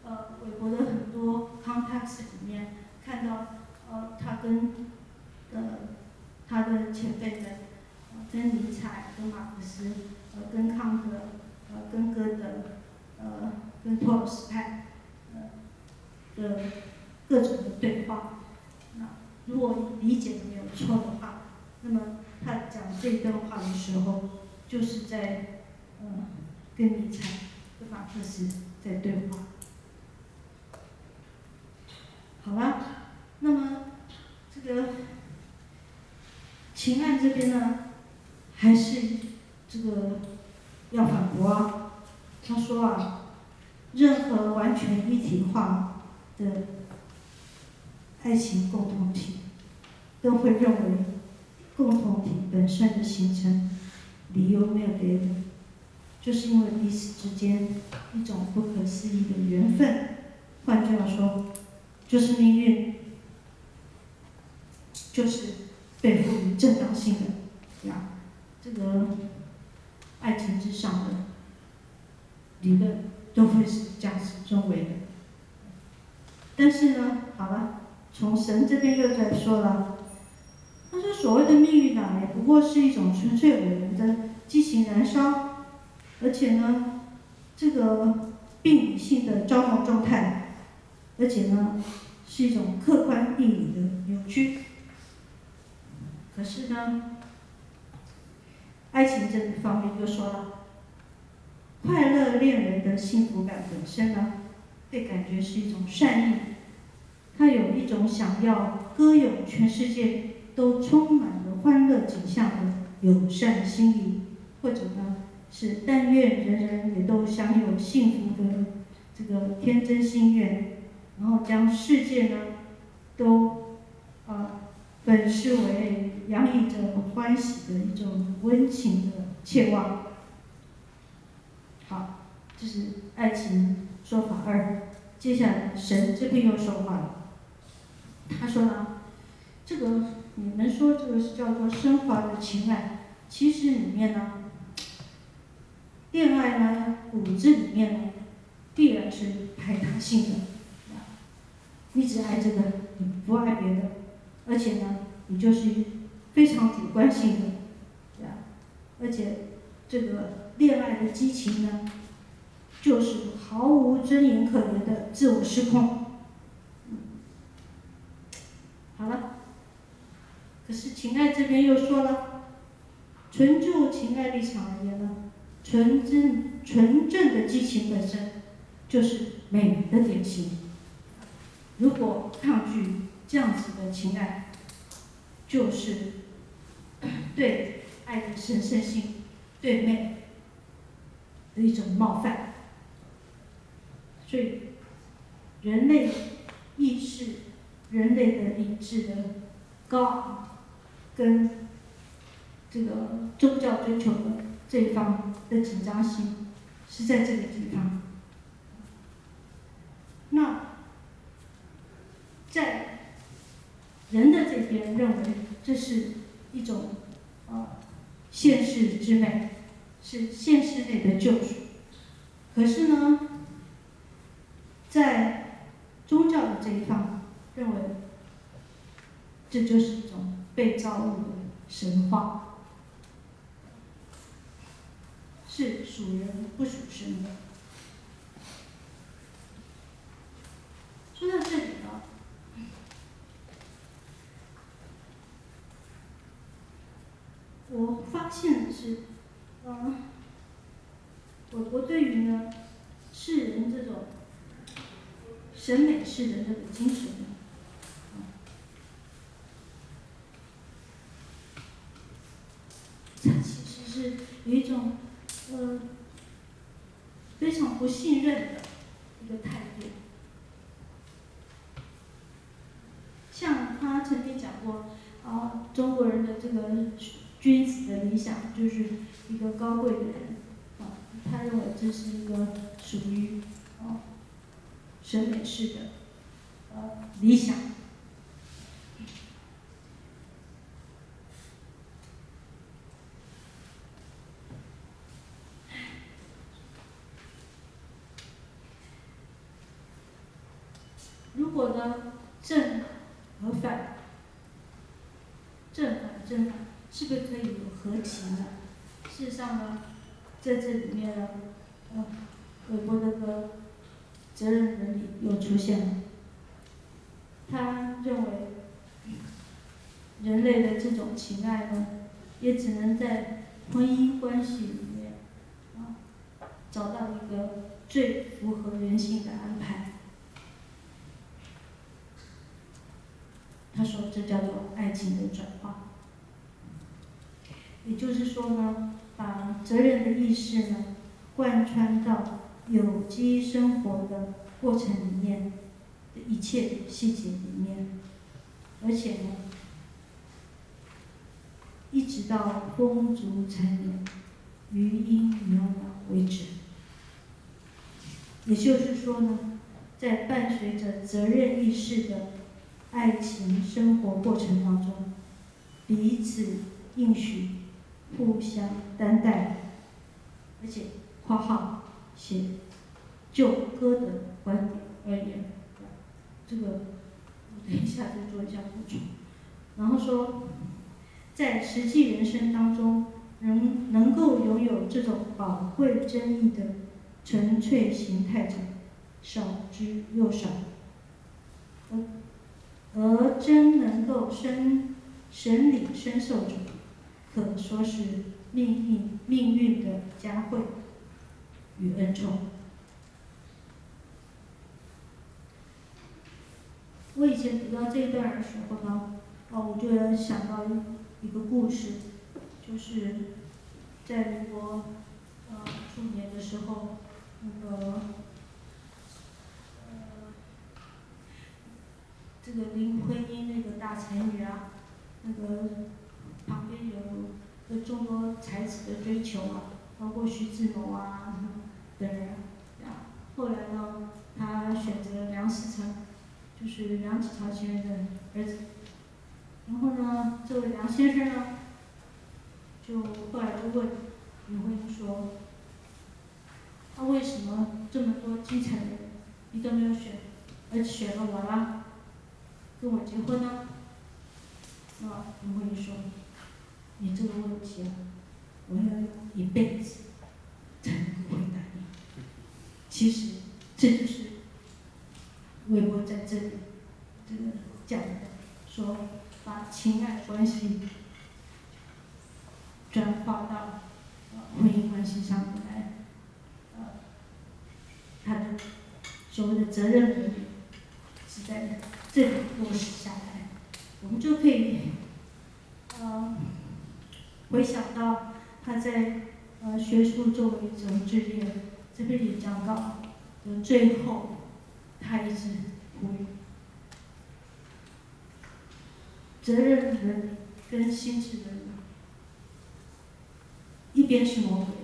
呃美国的很多 context 里面看到，呃，他跟呃他的前辈们，呃跟尼采、跟马克思。呃跟康德，呃，跟哥德，呃，跟托尔斯泰，的各种的对话，那如果理解的没有错的话，那么他讲这段话的时候，就是在，嗯，跟尼采、跟马克思在对话。好了，那么这个秦爱这边呢，还是。这个要反驳啊！他说啊，任何完全一体化的爱情共同体，都会认为共同体本身的形成理由没有别的，就是因为彼此之间一种不可思议的缘分。换句话说，就是命运，就是被赋予正当性的呀，这个爱情之上的理论都会是这样子认为的。但是呢，好了，从神这边又在说了，他说所谓的命运呢，也不过是一种纯粹偶然的激情燃烧，而且呢，这个病理性的招动状态。而且呢，是一种客观地理的扭曲。可是呢，爱情这一方面就说了，快乐恋人的幸福感本身呢，被感觉是一种善意，它有一种想要歌咏全世界都充满了欢乐景象的友善心理，或者呢，是但愿人人也都享有幸福的这个天真心愿。然后将世界呢，都啊本视为洋溢着欢喜的一种温情的切望。好，这是爱情说法二。接下来神这边又说话了，他说呢，这个你们说这个是叫做升华的情爱，其实里面呢，恋爱呢骨子里面呢，必然是排他性的。你只爱这个，你不爱别的，而且呢，你就是非常主观性的，对吧？而且这个恋爱的激情呢，就是毫无尊严可言的自我失控。好了，可是情爱这边又说了，纯就情爱立场而言呢，纯真纯正的激情本身就是美的典型。如果抗拒这样子的情爱，就是 对爱的神圣性、对美的一种冒犯。所以，人类意识、人类的理智的高，跟这个宗教追求的这一方的紧张性，是在这个地方。那。在人的这边认为这是一种呃现世之美，是现世内的救赎。可是呢，在宗教的这一方认为，这就是一种被造物的神话，是属人不属神的。说到这里呢。我发现是，嗯，我我对于呢，世人这种审美式的这个精神，他其实是有一种呃非常不信任的一个态度。像他曾经讲过，啊，中国人的这个。君子的理想就是一个高贵的人，啊，他认为这是一个属于审美式的呃理想。如果呢正和反，正反正反。是不是可以有和情呢？事实上呢，在这里面呢，呃，韦伯的个责任伦理又出现了。他认为，人类的这种情爱呢，也只能在婚姻关系里面啊，找到一个最符合人性的安排。他说，这叫做爱情的转化。也就是说呢，把责任的意识呢，贯穿到有机生活的过程里面的一切细节里面，而且呢，一直到风烛残年、余音袅袅为止。也就是说呢，在伴随着责任意识的爱情生活过程当中，彼此应许、互相担待，而且（括号写就歌的观点而言），这个我等一下再做一下补充。然后说，在实际人生当中，能能够拥有这种宝贵真意的纯粹形态者，少之又少。而而真能够深审理深受者，可说是命运命运的佳慧与恩宠。我以前读到这一段的时候呢，哦，我就想到一个故事，就是在民国呃初年的时候，那个呃这个林徽因那个大才女啊，那个旁边有有众多才子的追求啊，包括徐志摩啊等人，啊，后来呢，他选择梁思成，就是梁启超先生的儿子。然后呢，这位梁先生呢，就后来就问林徽因说，他为什么这么多继承人，你都没有选，而选了我了，跟我结婚呢？啊，林徽因说，你这个问题啊，我要一辈子才能够回答。其实这就是微博在这里这个讲的，说把情爱关系转化到婚姻关系上面来，呃，他的所谓的责任伦理是在这里落实下来，我们就可以呃回想到他在呃学术作为一种职业这篇演讲稿的最后，他一直呼吁责任伦理跟心智伦理，一边是魔鬼，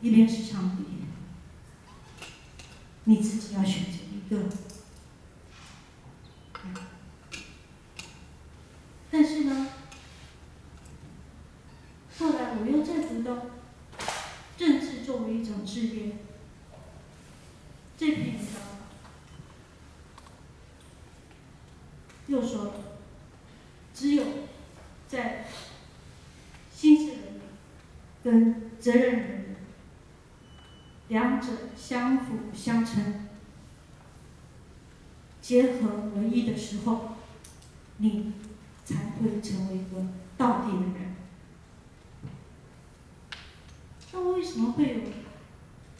一边是上帝，你自己要选择一个。但是呢，后来我又再读到作为一种职业这篇文章，又说了，只有在心智伦理跟责任伦理两者相辅相成、结合为一的时候，你才会成为一个道地的人。那为什么会有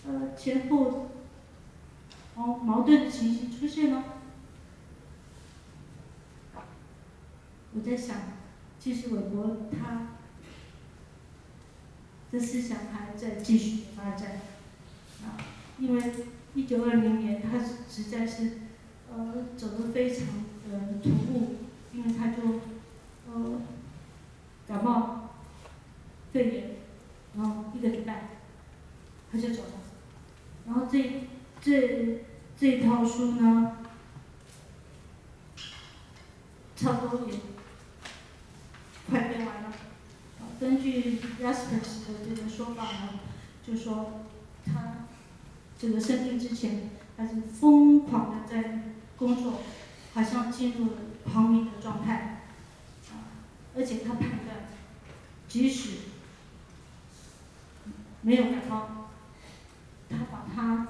呃前后矛矛盾的情形出现呢？我在想，其实韦伯他的思想还在继续发展啊，因为一九二零年他实在是呃走得非常的突兀，因为他就呃感冒肺炎，然后一个礼拜他就走了，然后这这这套书呢，差不多也快编完了。根据 Jaspers 的这个说法呢，就说他这个生病之前，他是疯狂的在工作，好像进入了狂迷的状态，啊，而且他判断，即使没有感冒，他把他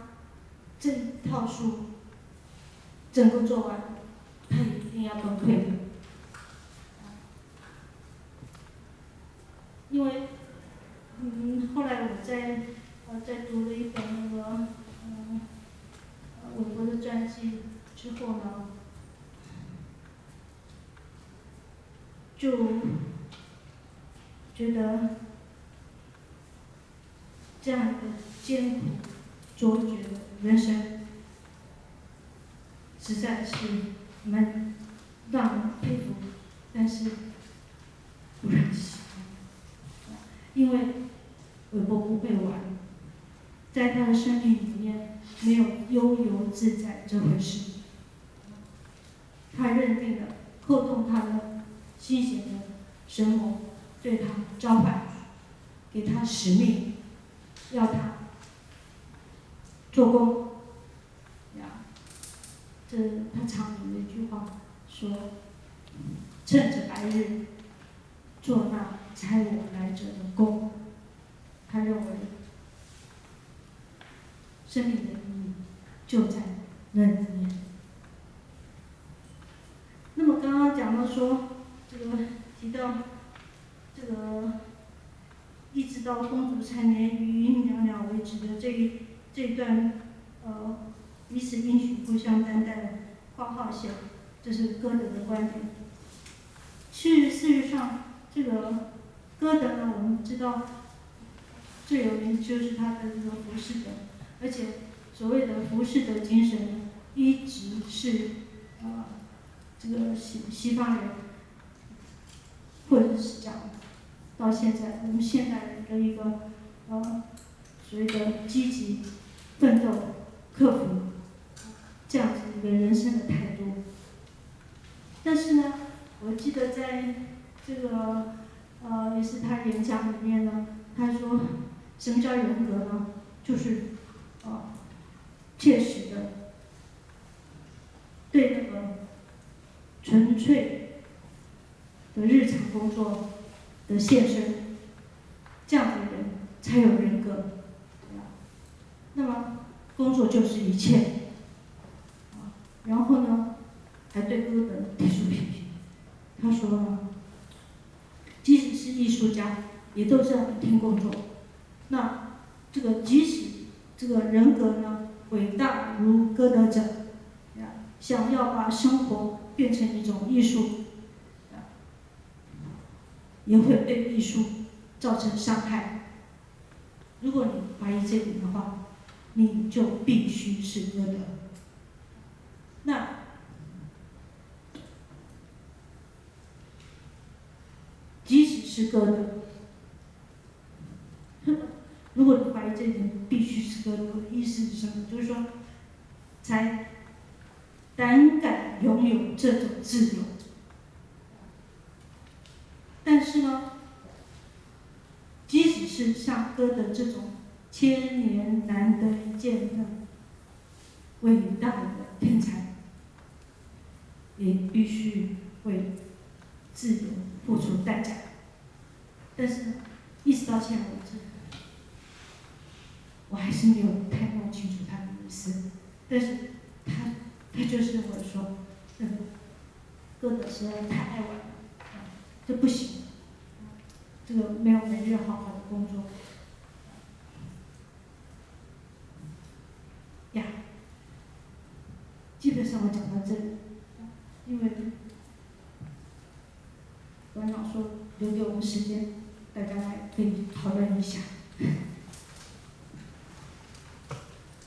这一套书整个做完，他一定要崩溃的。因为，嗯，后来我在呃在读了一本那个嗯呃韦伯的传记之后呢，就觉得这样一个艰苦卓绝的人生，实在是蛮让人佩服，但是不忍心，因为韦伯不会玩，在他的生命里面没有悠游自在这回事，他认定了扣动他的心弦的神魔对他召唤，给他使命，要他做工。呀，这他常有一句话说：“趁着白日，做那差我来者的工。”他认为生命的意义就在那里面。那么刚刚讲到说，这个提到这个，一直到公主缠绵于娘娘为止的这一这段，呃，彼此应许、互相担待的括号写，这是歌德的观点。其实事实上，这个歌德呢，我们知道最有名就是他的这个浮士德，而且所谓的浮士德精神，一直是呃、这个西西方人，或者是讲到现在我们现代人的一个呃所谓的积极奋斗、克服这样子一个人生的态度。但是呢，我记得在这个呃也是他演讲里面呢，他说什么叫人格呢？就是呃切实的对那个纯粹的日常工作的献身，这样的人才有人格。那么工作就是一切，啊，然后呢，还对歌德提出批评。他说呢，即使是艺术家，也都是要每天工作。那这个即使这个人格呢伟大如歌德者，想要把生活变成一种艺术，也会对艺术造成伤害。如果你怀疑这点的话，你就必须是歌德。那即使是歌德，如果你怀疑这点，必须是歌德。意思是什么？就是说，才胆敢拥有这种自由。但是呢，即使是像歌德这种千年难得一见的伟大的天才，也必须为自由付出代价。但是呢，一直到现在为止，我还是没有太弄清楚他的意思。但是他他就是认为说，嗯，歌德实在太爱我了，这不行，这个没有每日好好的工作。呀，基本上我讲到这里，因为馆长说留给我们时间，大家来可以讨论一下。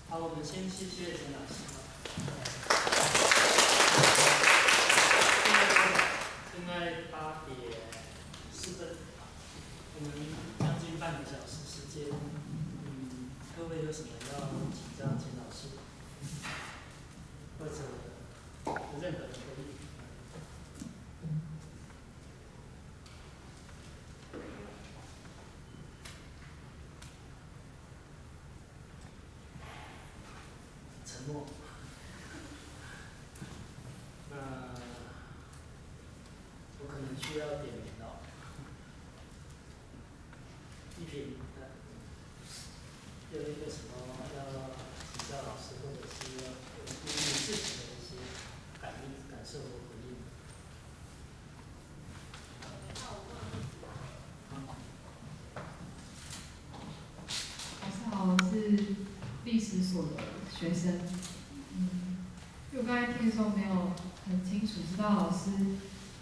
好，我们先谢谢陈老师。现在八点四分，我们将近半个小时时间，嗯，各位有什么要请教钱老师，或者有任何人可以？沉默。那我可能需要点名了。一品，呃有一个什么要请教老师，或者是要有对于自己的一些感应、感受和回应？老师好，我是历史所的学生。嗯，因为我刚才听的时候没有很清楚知道老师，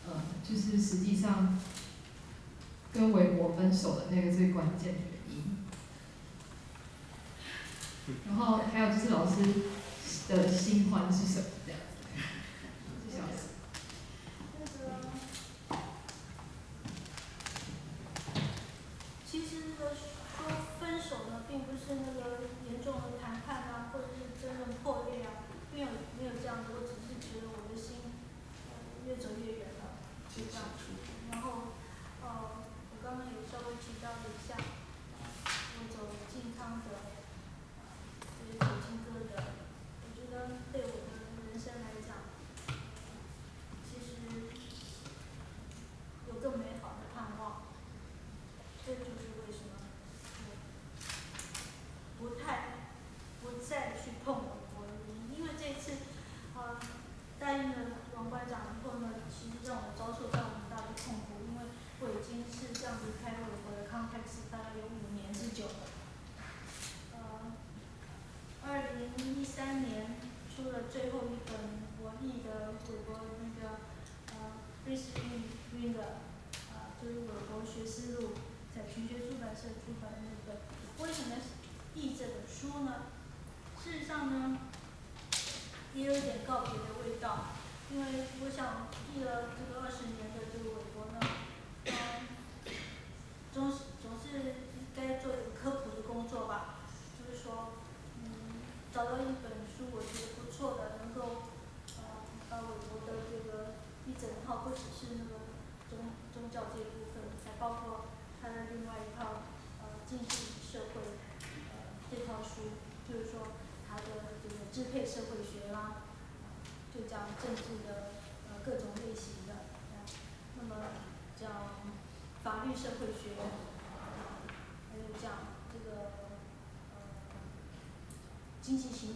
呃，就是实际上跟韦伯分手的那个最关键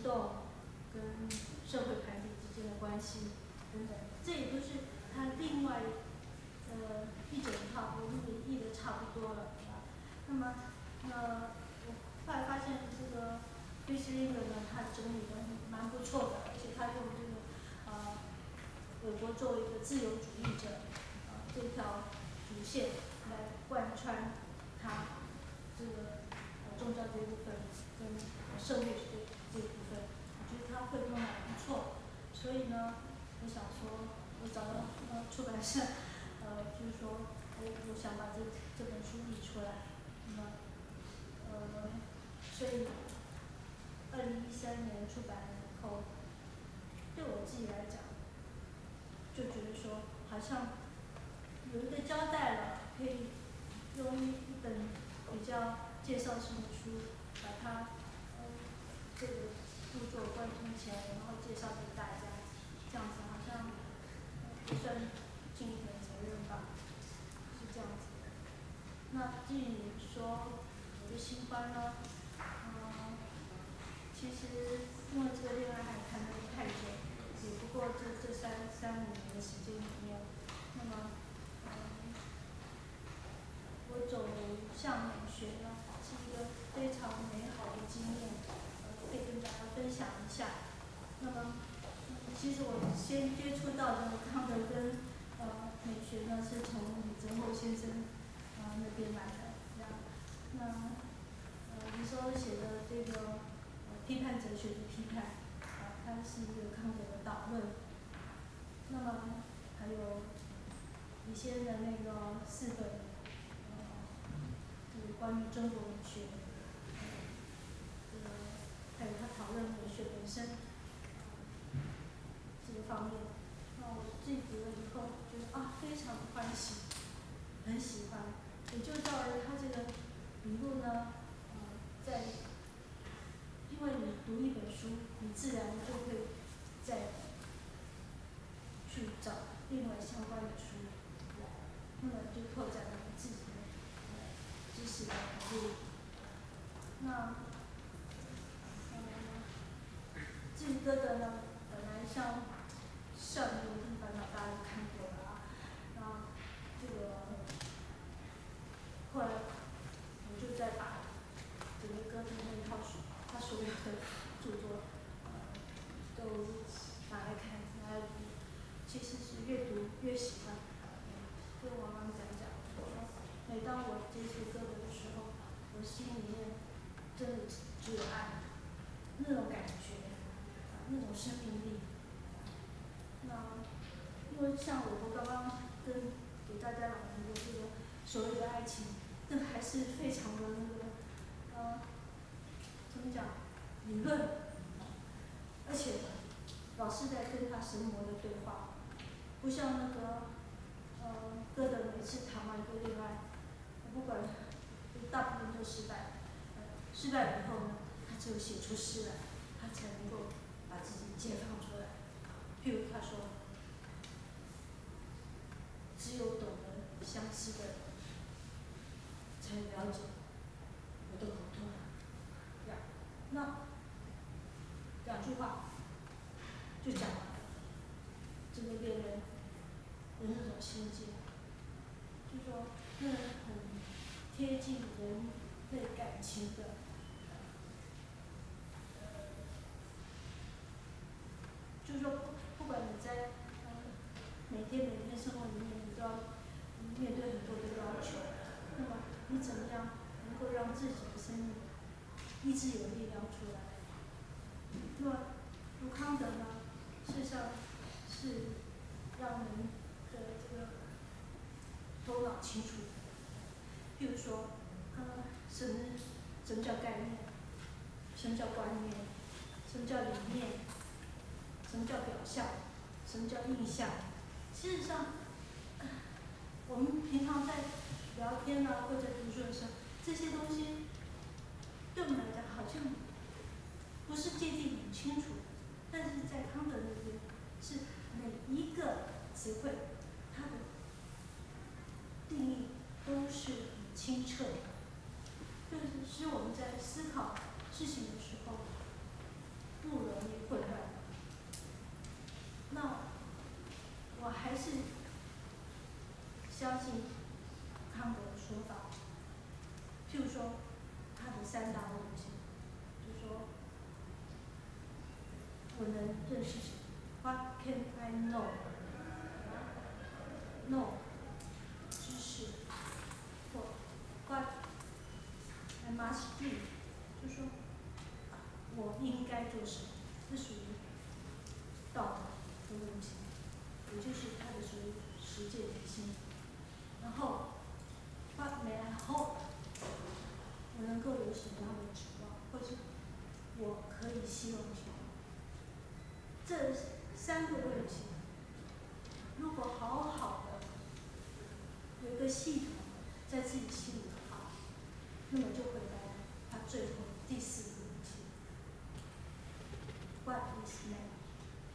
动跟社会团体之间的关系等等，这也都是他另外呃一整套我们也译的差不多了，是吧？那么那我后来发现这个瑞西英的呢，他整理的蛮不错的，而且他用这个呃韦伯作为一个自由主义者呃这条主线来贯穿他这个呃宗教这一部分跟社会学这一部分，我觉得他汇通的还不错，所以呢我想说我找到呃出版社呃就是说我我想把这这本书译出来，那么呃所以二零一三年出版以后，对我自己来讲，就觉得说好像有一个交代了，可以用一一本比较介绍性的书把它呃这个著作贯通起来，然后介绍给大家，这样子好像不算尽一点责任吧，是这样子的。那至于说我的新欢呢，呃其实因为这个恋爱还谈的不太久，也不过这这三三五年的时间里面，那么呃我走向美学呢是一个非常美好的经验，呃可以跟大家分享一下。那么嗯其实我先接触到的康德跟呃美学呢，是从李泽厚先生呃那边来的，这样。那呃李泽厚写的这个呃批判哲学的批判，啊它是一个康德的导论，那么还有李先的那个四本呃就是关于中国文学呃这个还有他讨论文学本身。方面，那我自己读了以后觉得啊非常欢喜，很喜欢，也就到了他这个以后呢呃在因为你读一本书，你自然就会在去找另外相关的书来，那么就拓展了你自己的呃知识的领域。那呃至于歌德呢，本来像像少年的地方呢大家都看过了啊，然后这个后来我就在把整个歌德那一套书，他所有的著作呃都拿来看，拿来读，其实是越读越喜欢。跟王刚讲讲，我说每当我接触歌德的时候，我心里面真的只有爱，那种感觉，啊，那种生命力。那因为像我刚刚跟给大家讲的这个所谓的爱情，那还是非常的那个，呃，怎么讲，理论，而且老是在跟他神魔的对话，不像那个，呃，歌德每次谈完一个恋爱，不管大部分都失败，失败以后呢，他只有写出诗来，他才能够把自己解放出来。譬如他说，只有懂得相思的人，才了解我的苦痛。呀，那两句话就讲了，这个恋人的那种心境，就说那很贴近人类感情的。就是说不不管你在呃每天每天生活里面，你都要面对很多的要求，那么你怎么样能够自己的生命一直有力量出来？那么杜康德呢，事实上是让人的这个头脑清楚。譬如说，呃，什么什么叫概念？什么叫观念？什么叫理念？什么叫表象？什么叫印象？事实上，我们平常在聊天呢，或者读书的时候，这些东西对我们来讲好像不是界定很清楚，但是在康德那边，是每一个词汇，它的定义都是很清澈的，就是使我们在思考事情的时候不容易混乱。那我还是相信康德的說法，譬如說他的三大问题，就说我能认识谁？What can I know? No，知识或 What I must do？就说我应该做什么，这属于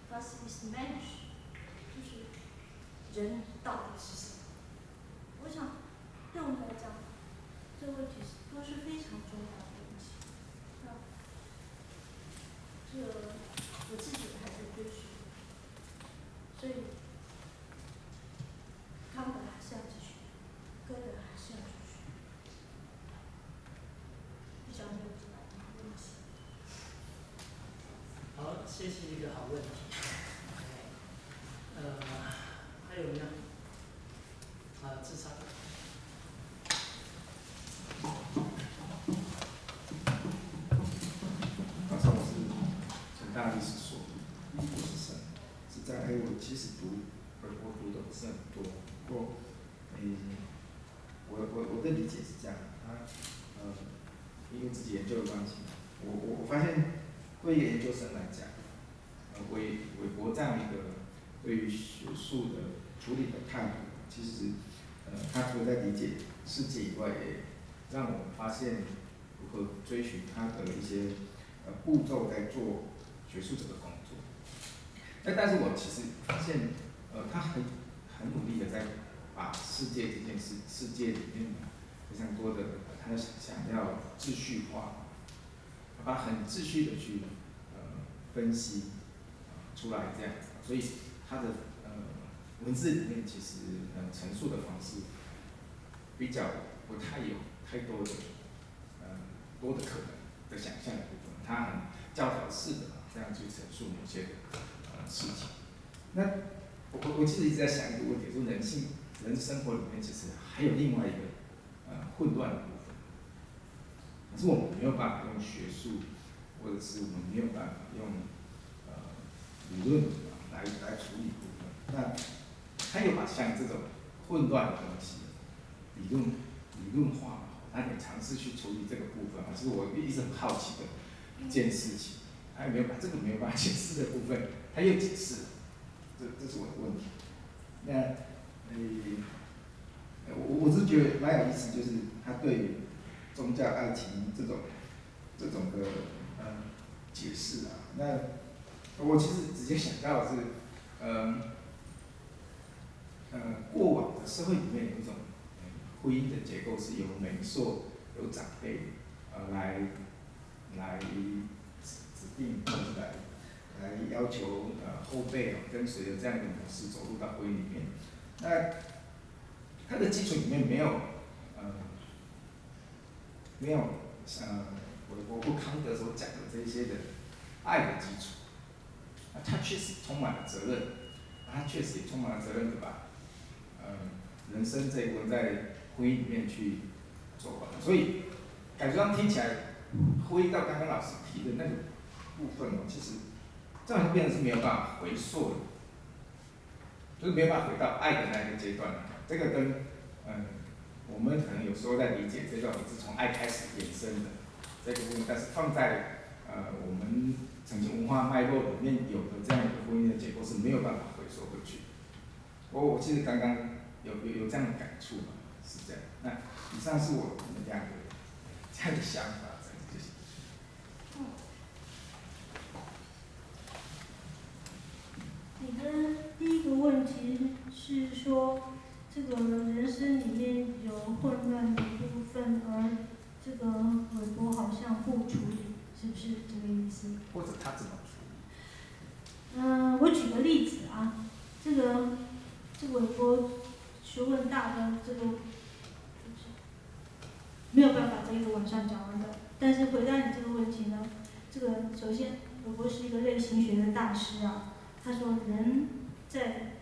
Faço isso menos. Já não. Está 谢谢一个好问题。呃，还有呢？呃，至少。反正我是成大历史说，嗯，我是省，是这样，还我其实读，呃，我读的不是很多，不过，嗯，我我我的理解是这样的，他呃因为自己研究的关系，我我我发现，各位研究生来。其实，呃，他除了在理解世界以外，也让我们发现如何追寻他的一些，呃，步骤在做学术者的工作。但但是我其实发现，呃，他很很努力的在把世界这件事，世界里面非常多的他想想要秩序化，把很秩序的去，呃，分析，出来这样，所以他的文字里面其实呃陈述的方式比较不太有太多的呃多的可能的想象的部分，他很教条式的这样去陈述某些的呃事情。那我我我其实一直在想一個問題，說人性人生活里面其实还有另外一个呃混乱的部分，可是我们没有办法用学术或者是我们没有办法用呃理论来来处理部分。那他又把像这种混乱的东西理论理论化，他得尝试去处理这个部分。啊，这是我一直很好奇的一件事情。他有没有把这个没有办法解释的部分，他又解释了，这这是我的问题。那呃，我我是觉得蛮有意思，就是他对宗教爱情这种这种的呃解释啊。那我其实直接想到的是，嗯，呃过往的社会里面有一种婚姻的结构是由媒妁、由长辈呃来来。并或者来来要求呃后辈啊跟随着这样的模式走入到婚姻里面，那它的基础里面没有呃没有呃我我不康德所讲的这些的爱的基础，啊他确实充满了责任，他确实也充满了责任对吧嗯人生这一部分在婚姻里面去做完，所以感觉上听起来回到刚刚老师提的那个。部分哦，其实这样就变成是没有办法回溯的，就是没有办法回到爱的那个阶段。这个跟嗯，我们可能有时候在理解这段，是从爱开始衍生的这个部分，但是放在呃我们曾经文化脉络里面有的这样一个婚姻的结构是没有办法。我我其实刚刚有有有这样的感触嘛，是这样。那以上是我们这样的想法这样的想法。你的第一个问题是说，这个人生里面有混乱的部分，而这个韦伯好像不处理，是不是这个意思？或者他怎么处理？嗯，我举个例子啊，这个这个我学问大的这个，没有办法在一个晚上讲完的。但是回答你这个问题呢，这个首先韦伯是一个类型学的大师啊。他说：“人在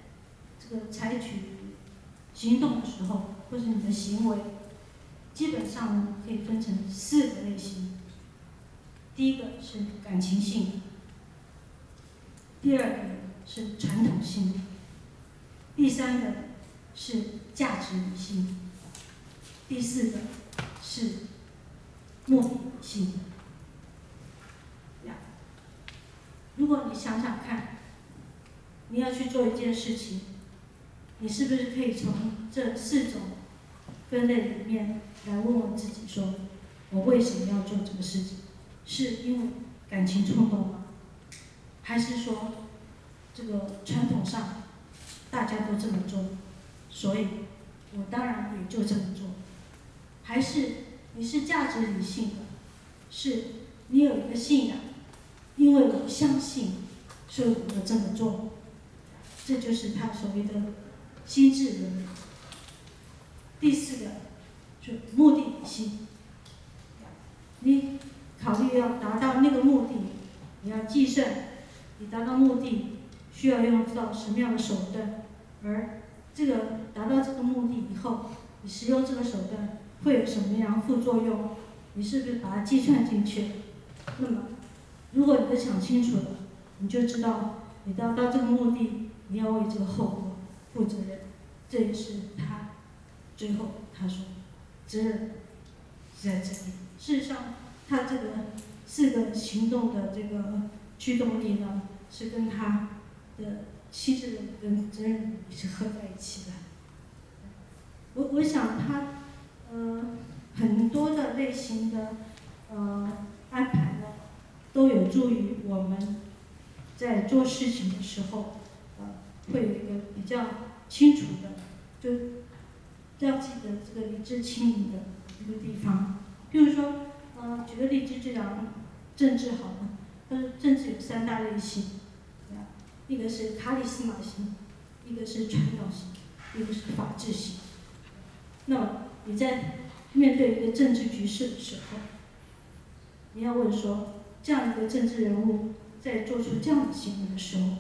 这个采取行动的时候，或者你的行为，基本上呢可以分成四个类型。第一个是感情性，第二个是传统性，第三个是价值理性，第四个是目的性。如果你想想看。”你要去做一件事情，你是不是可以从这四种分类里面来问问自己：说我为什么要做这个事情？是因为感情冲动吗？还是说这个传统上大家都这么做，所以我当然也就这么做？还是你是价值理性的，是你有一个信仰，因为我相信，所以我这么做？这就是他所谓的心智的。第四个，就目的性。你考虑要达到那个目的，你要计算，你达到目的需要用到什么样的手段，而这个达到这个目的以后，你使用这个手段会有什么样副作用？你是不是把它计算进去？那么，如果你都想清楚了，你就知道你达到这个目的。你要为这个后果负责任，这也是他最后他说责任在这里。事实上，他这个四个行动的这个驱动力呢，是跟他的妻子跟责任是合在一起的。我我想他呃很多的类型的呃安排呢，都有助于我们在做事情的时候。呃会有一个比较清楚的，就要记得这个理智清明的一个地方。比如说，呃，举个例子就讲政治好了，呃，政治有三大类型，一个是卡里斯马型，一个是传统型，一个是法治型。那么你在面对一个政治局势的时候，你要问说，这样一个政治人物在做出这样的行为的时候。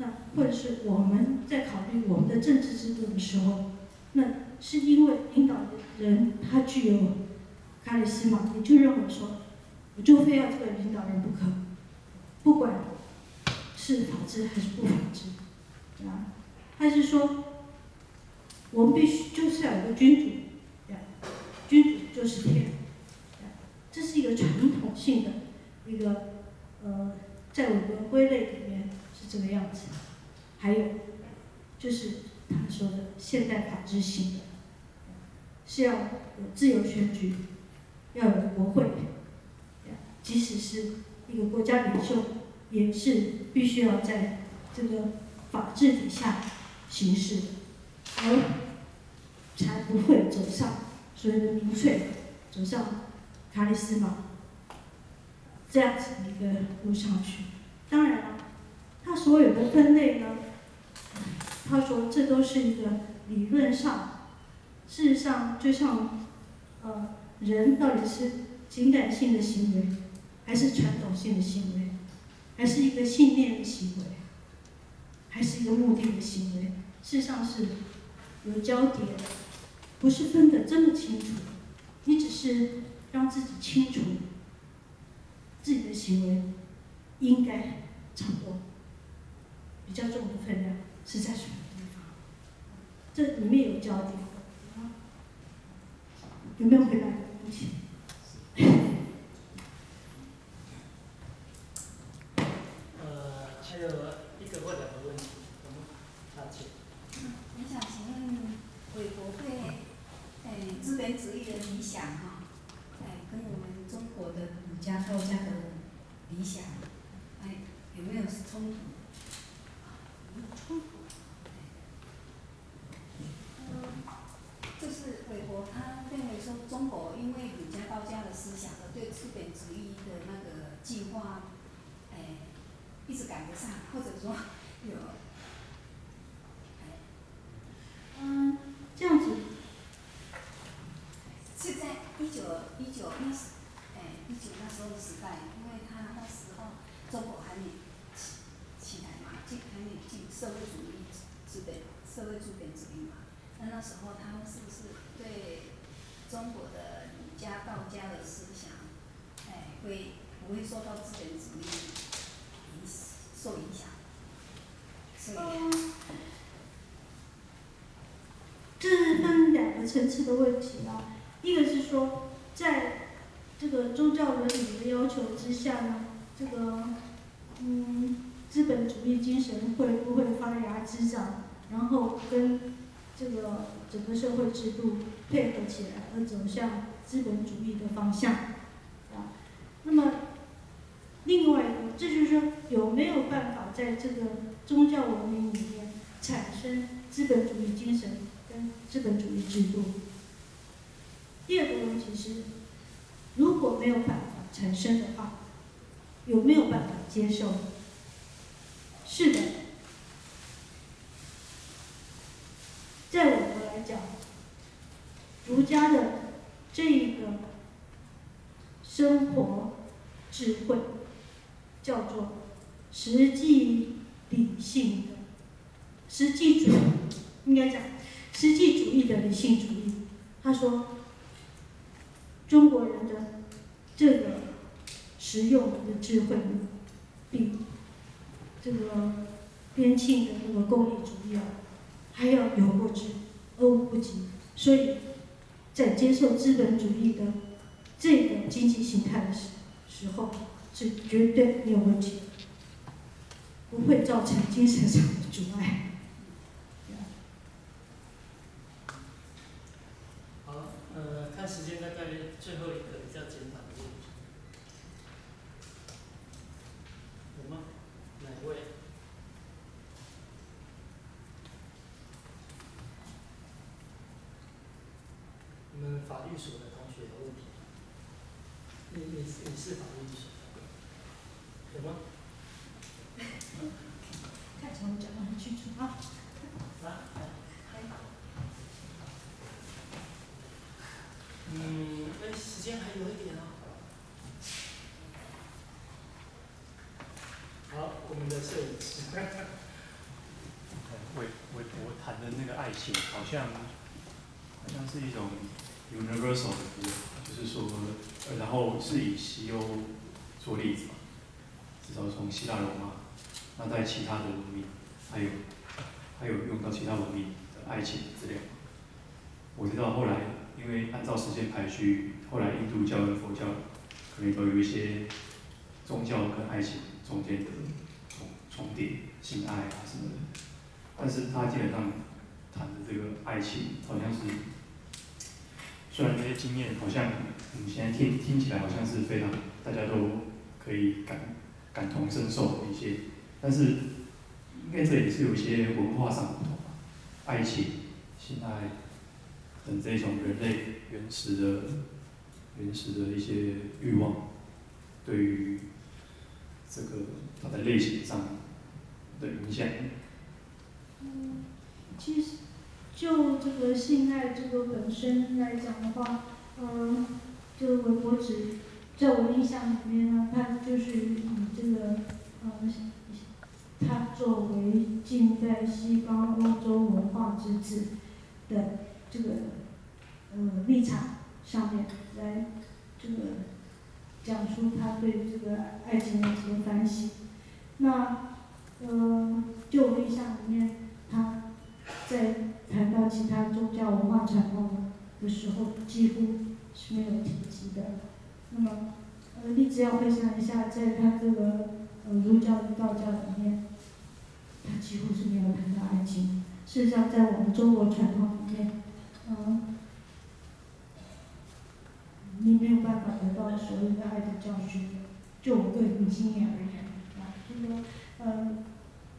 那或者是我们在考虑我们的政治制度的时候，那是因为领导人他具有卡里斯玛，你就认为说，我就非要这个领导人不可，不管是法治还是不法治，啊，他是说，我们必须就是要有个君主，呀，君主就是天，这是一个传统性的一个呃，在我们归类里面是这个样子，还有就是他说的现代法治性的，是要有自由选举，要有国会。即使是一个国家领袖，也是必须要在这个法治底下行事，而才不会走上所谓的民粹，走上卡里斯马这样子的一个路上去。当然了，他所有的分类呢，他说这都是一个理论上，事实上就像呃人到底是情感性的行为。还是传统性的行为，还是一个信念的行为，还是一个目的的行为？事实上是有交叠，不是分得这么清楚。你只是让自己清楚自己的行为应该掌握比较重的分量是在什么地方？这里面有焦点，有没有回答你的 问题？还有一个或两个问题，我们查请。嗯，我想请问韦伯对，诶，资本主义的理想哈，哎，跟我们中国的儒家道家的理想，哎，有没有冲突？冲突。嗯，就是韦伯他认为说，中国因为儒家道家的思想和对资本主义的那个计划。一直赶不上，或者说有，嗯，这样子，是在一九一九那时，哎，一九那时候的时代，因为他那时候中国还没起起来嘛，进还没进社会主义资本社会资本主义嘛，那那时候他们是不是对中国的儒家道家的思想，哎，会不会受到资本主义？受影响，嗯，这是分两个层次的问题啊。一个是说，在这个宗教伦理的要求之下呢，这个嗯，资本主义精神会不会发芽滋长，然后跟这个整个社会制度配合起来，而走向资本主义的方向啊？那么。另外一个，这就是说有没有办法在这个宗教文明里面产生资本主义精神跟资本主义制度？第二个问题是，如果没有办法产生的话，有没有办法接受？是的，在我国来讲，儒家的这一个生活智慧。叫做实际理性的实际主义，应该讲实际主义的理性主义。他说，中国人的这个实用的智慧比这个边沁的那个功利主义啊还要有过之而无不及。所以在接受资本主义的这个经济形态的时时候。是绝对没有问题，不会造成精神上的阻碍。好，呃，看时间，大概最后一个比较简短的问题，有吗？哪位？你们法律所的同学有问题？你你你是法律所？什么？看起来我讲的很清楚啊。啊？嗯，哎，时间还有一点哦。好，我们的摄影师。韦韦伯谈的那个爱情，好像好像是一种 universal 的部分，就是说，呃然后是以西欧做例子嘛，至少从希腊罗马，那在其他的文明，还有还有用到其他文明的爱情资料。我知道后来因为按照时间排序，后来印度教跟佛教可能都有一些宗教跟爱情中间的重重叠、性爱啊什么的，但是他基本上谈的这个爱情好像是，虽然这些经验好像我们现在听听起来好像是非常大家都可以感感同身受的一些，但是应该这也是有一些文化上不同吧，爱情、性爱等这种人类原始的原始的一些欲望，对于这个它的类型上的影响。嗯，其实就这个性爱这个本身来讲的话，嗯，这个韦伯只在我印象里面呢，它就是以这个呃，它作为近代西方欧洲文化之子的这个呃立场上面来这个讲述他对这个爱情的一个反省。那呃，就我印象里面，他在谈到其他宗教文化传统的时候，几乎是没有提及的。那么，呃，你只要回想一下，在他这个呃儒教与道教里面，他几乎是没有谈到爱情。事实上，在我们中国传统里面，嗯、你没有办法得到所谓的爱的教训。就我个人经验而言，啊，这个呃，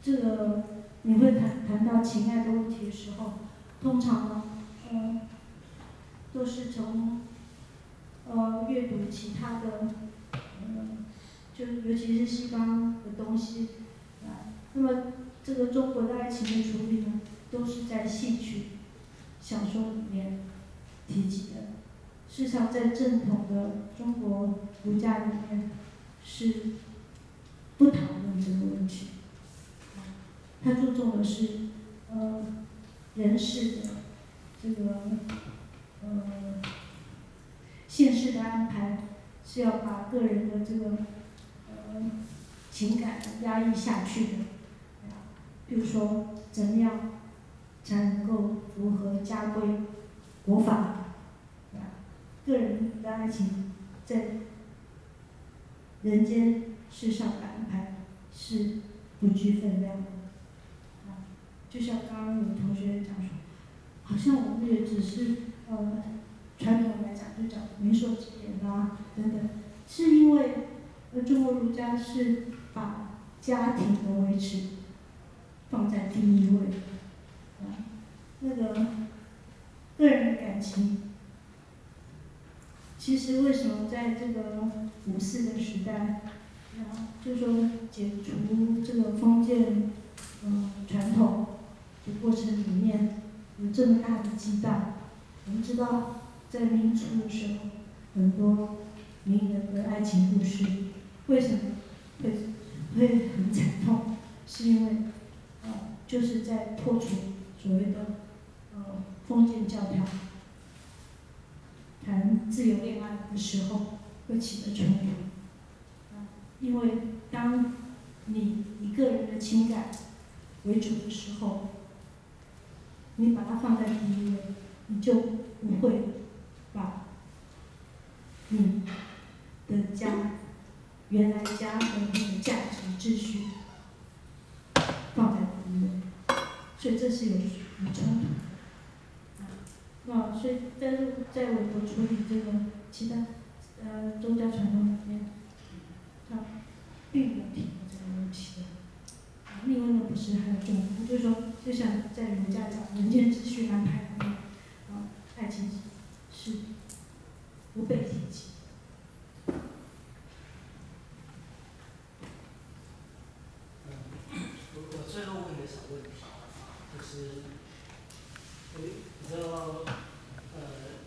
这个你会谈谈到情爱的问题的时候，通常呢，呃，都是从呃阅读其他的，呃，就尤其是西方的东西，啊，那么这个中国的爱情的处理呢，都是在戏曲、小说里面提及的。事实上，在正统的中国儒家里面是不讨论这个问题。他注重的是呃人事的这个呃现世的安排，是要把个人的这个呃情感压抑下去的。比如说，怎么样才能够符合家规、国法？个人的爱情在人间世上的安排是不具分量的。就像刚刚有同学讲说，好像我们也只是呃传统来讲就讲媒妁之言啊等等，是因为呃中国儒家是把家庭的维持放在第一位，啊，那个个人感情。其实为什么在这个五四的时代，然后，就说解除这个封建，嗯，传统的过程里面有这么大的激荡？我们知道，在民初的时候，很多名人的爱情故事，为什么会会很惨痛？是因为，呃，就是在破除所谓的呃封建教条。谈自由恋爱的时候会起的冲突，啊，因为当你一个人的情感为主的时候，你把它放在第一位，你就不会把你的家原来家的那个价值秩序放在第一位，所以这是有有冲突的。啊，所以在在我国处理这个其他呃宗教传统里面，他并没有提过这个问题的。另外呢，不是还有重点，就是说，就像在儒家找人间秩序安排里面，啊，爱情是不被提及。我我最后问一个小问题，就是，有比较呃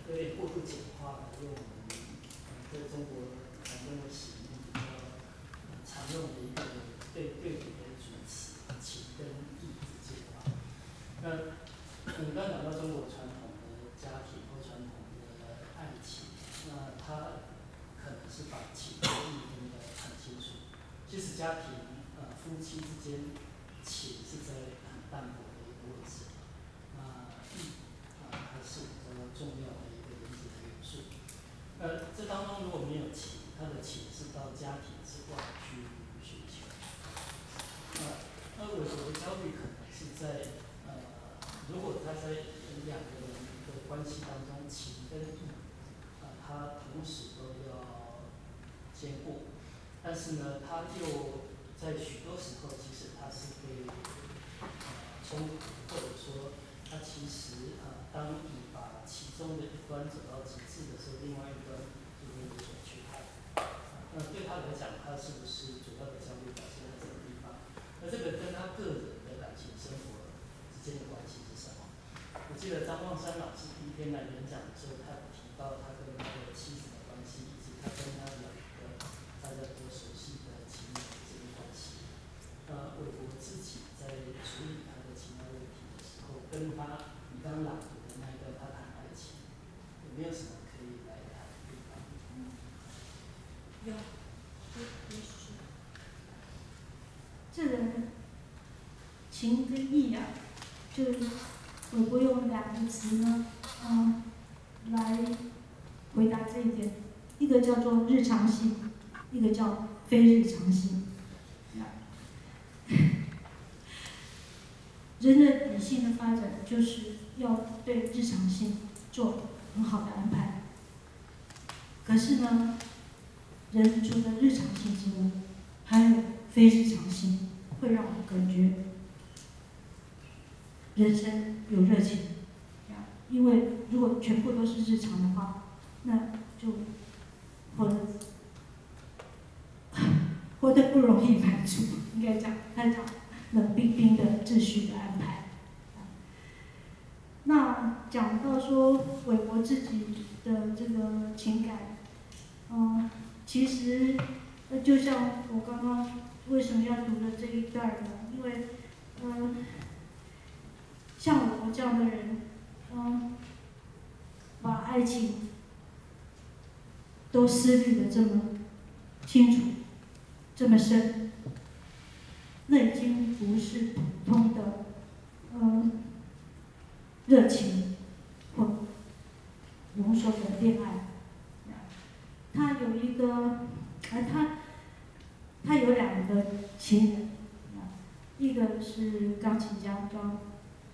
有点过度简化的用我们呃在中国常用的使用比较常用的一个对对比的主词情跟义之间啊。那我们刚讲到中国传统的家庭或传统的是把情跟义分得很清楚。即使家庭呃夫妻之间情是在很淡薄的一个位置，那义啊还是比较重要的一个人子的元素。呃，这当中如果没有情，他的情是到家庭之外去寻求。呃，那我我的焦虑可能是在呃，如果他在两个人的关系当中，情跟义。啊，他同时都要兼顾，但是呢，他又在许多时候，其实他是被呃冲突，或者说他其实啊，当你把其中的一端走到极致的时候，另外一端就会有所缺憾。那对他来讲，他是不是主要的焦虑表现在这个地方？那这个跟他个人的感情生活之间的关系是什么？我记得张望山老师第一天来演讲的时候，他有提到他跟他的妻子的关系，以及他跟他的个大家都熟悉的情人之间的关系。呃，韦伯自己在处理他的情爱问题的时候，跟他你刚朗读的那一段他谈爱情，有没有什么可以来谈的地方？有，也也许这个情跟义啊，就是我会用两个词呢，嗯，来回答这一点，一个日常性，一个叫非日常性。人的理性的发展就是要对日常性做很好的安排。可是呢，人除了日常性之外，还有非日常性，会让我感觉人生有热情。因为如果全部都是日常的话，那就活得活得不容易满足。应该讲，他讲冷冰冰的秩序的安排。那讲到说韦伯自己的这个情感，嗯，其实就像我刚刚为什么要读的这一段呢？因为嗯，像我这样的人，嗯，把爱情都思虑的这么清楚，这么深，那已经不是普通的，嗯，热情或浓缩的恋爱。他有一个，而他他有两个情人，一个是钢琴家叫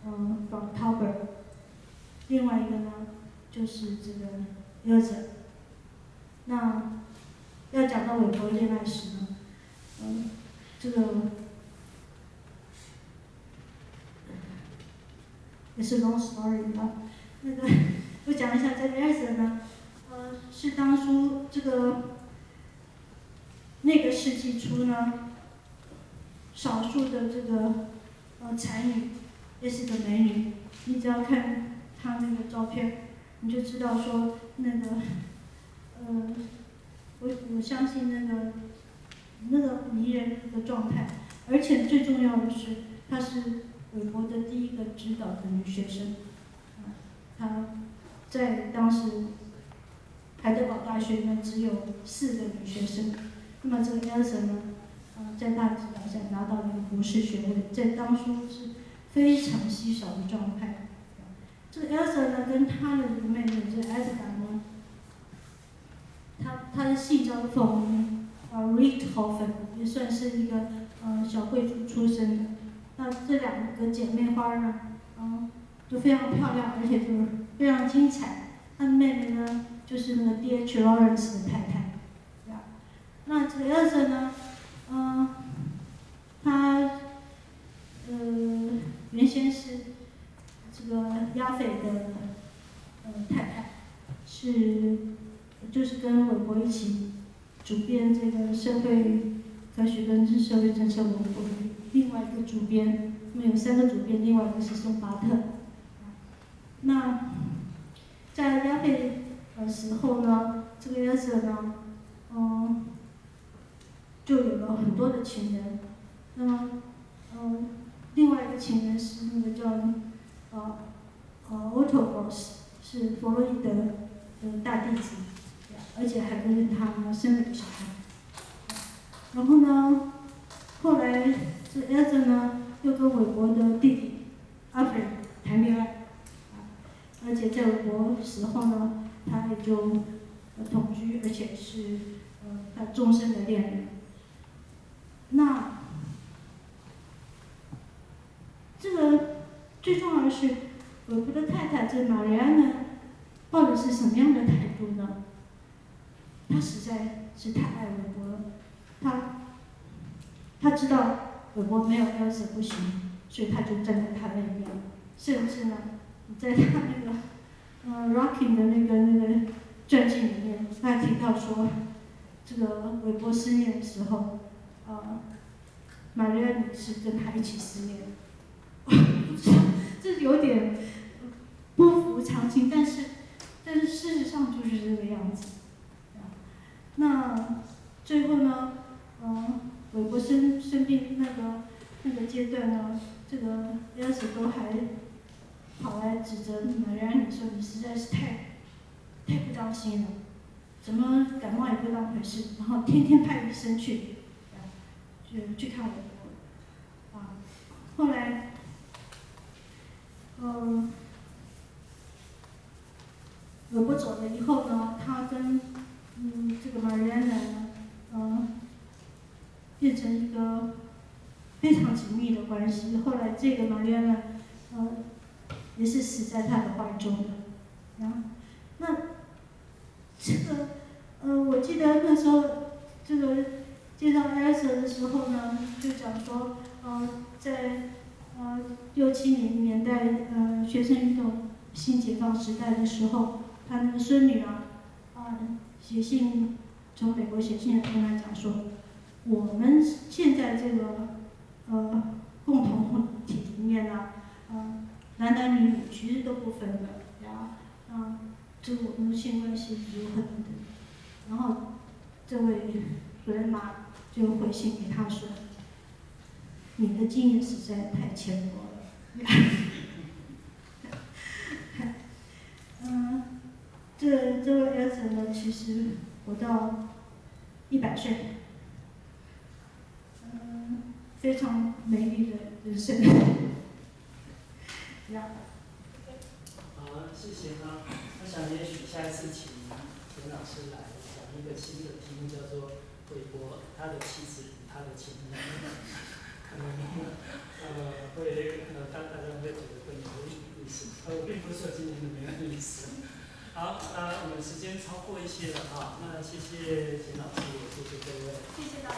嗯 von Tauber，另外一个呢就是这个 Elsa。那要讲到韦伯恋爱史呢，嗯，这个也是 long story 啊。那个我讲一下这个 Elsa 呢，呃，是当初这个那个世纪初呢，少数的这个呃才女，也是个美女。你只要看她那个照片，你就知道说那个，呃，我我相信那个那个迷人的状态，而且最重要的是，她是韦伯的第一个指导的女学生，她在当时海德堡大学呢只有四个女学生，那么这个 Elsa 呢，在她指导下拿到了一个博士学位，在当初是非常稀少的状态。这个 Elsa 呢，跟她的这个妹妹这个他他，的姓叫做冯呃 Richthofen，也算是一个呃小贵族出身的。那这两个姐妹花呢，嗯，都非常漂亮，而且就是非常精彩。她的妹妹呢，就是那个 D.H. Lawrence 的太太，对吧？那这个 Elsa 呢，嗯，她呃原先是这个亚斐的呃太太，是就是跟韦伯一起主编这个社会科学跟社会政策文博的另外一个主编，那么有三个主编，另外一个是宋巴特。那在亚斐的时候呢，这个 Elsa 呢，嗯，就有了很多的情人。那么，嗯，另外一个情人是那个叫呃呃 Otto Gross，是弗洛伊德的大弟子。而且还跟他生了个小孩。然后呢，后来这 e l 呢又跟韦伯的弟弟阿斐谈恋爱，而且在韦伯时候呢，他也就同居，而且是呃他终身的恋人。那这个最重要的是，韦伯的太太这玛丽安呢，抱的是什么样的态度呢？他实在是太爱韦伯了，他他知道韦伯没有 Elsa 不行，所以他就站在他那边，甚至呢，在他那个呃 Rocking 的那个那个传记里面，他还提到说，这个韦伯失恋的时候，呃，玛丽安女士跟他一起失恋。这有点不符常情，但是但是事实上就是这个样子。那最后呢，嗯，韦伯生生病那个那个阶段呢，这个 Elsa 都还跑来指责玛丽安，你说你实在是太太不当心了，怎么感冒也不当回事，然后天天派医生去，去去看韦伯，啊，后来。嗯，韦伯走了以后呢，他跟嗯这个玛丽安呢，嗯，变成一个非常紧密的关系。后来这个玛丽安呢，嗯，也是死在他的怀中的。啊，那这个，呃，我记得那时候这个介绍艾瑟的时候呢，就讲说，呃，在。呃，六七零年代，呃，学生运动新解放时代的时候，他那个孙女啊，啊，写信从美国写信跟他讲说，我们现在这个呃共同体里面呢，呃，男男女女其实都不分的，呀，啊，这个我们的性关系有很多，然后这位主任妈就回信给他说。你的经验实在太浅薄了。嗯，这这位儿子呢，其实活到一百岁，嗯，非常美丽的人生。好，谢谢哈。我想也许下一次请田老师来讲一个新的题目，叫做“韦伯他的妻子与他的情人”。可能呃会可能大大家会觉得更有意思，呃我并不是说今天的没有意思。好，那我们时间超过一些了啊，那谢谢秦老师，谢谢各位，谢谢大家。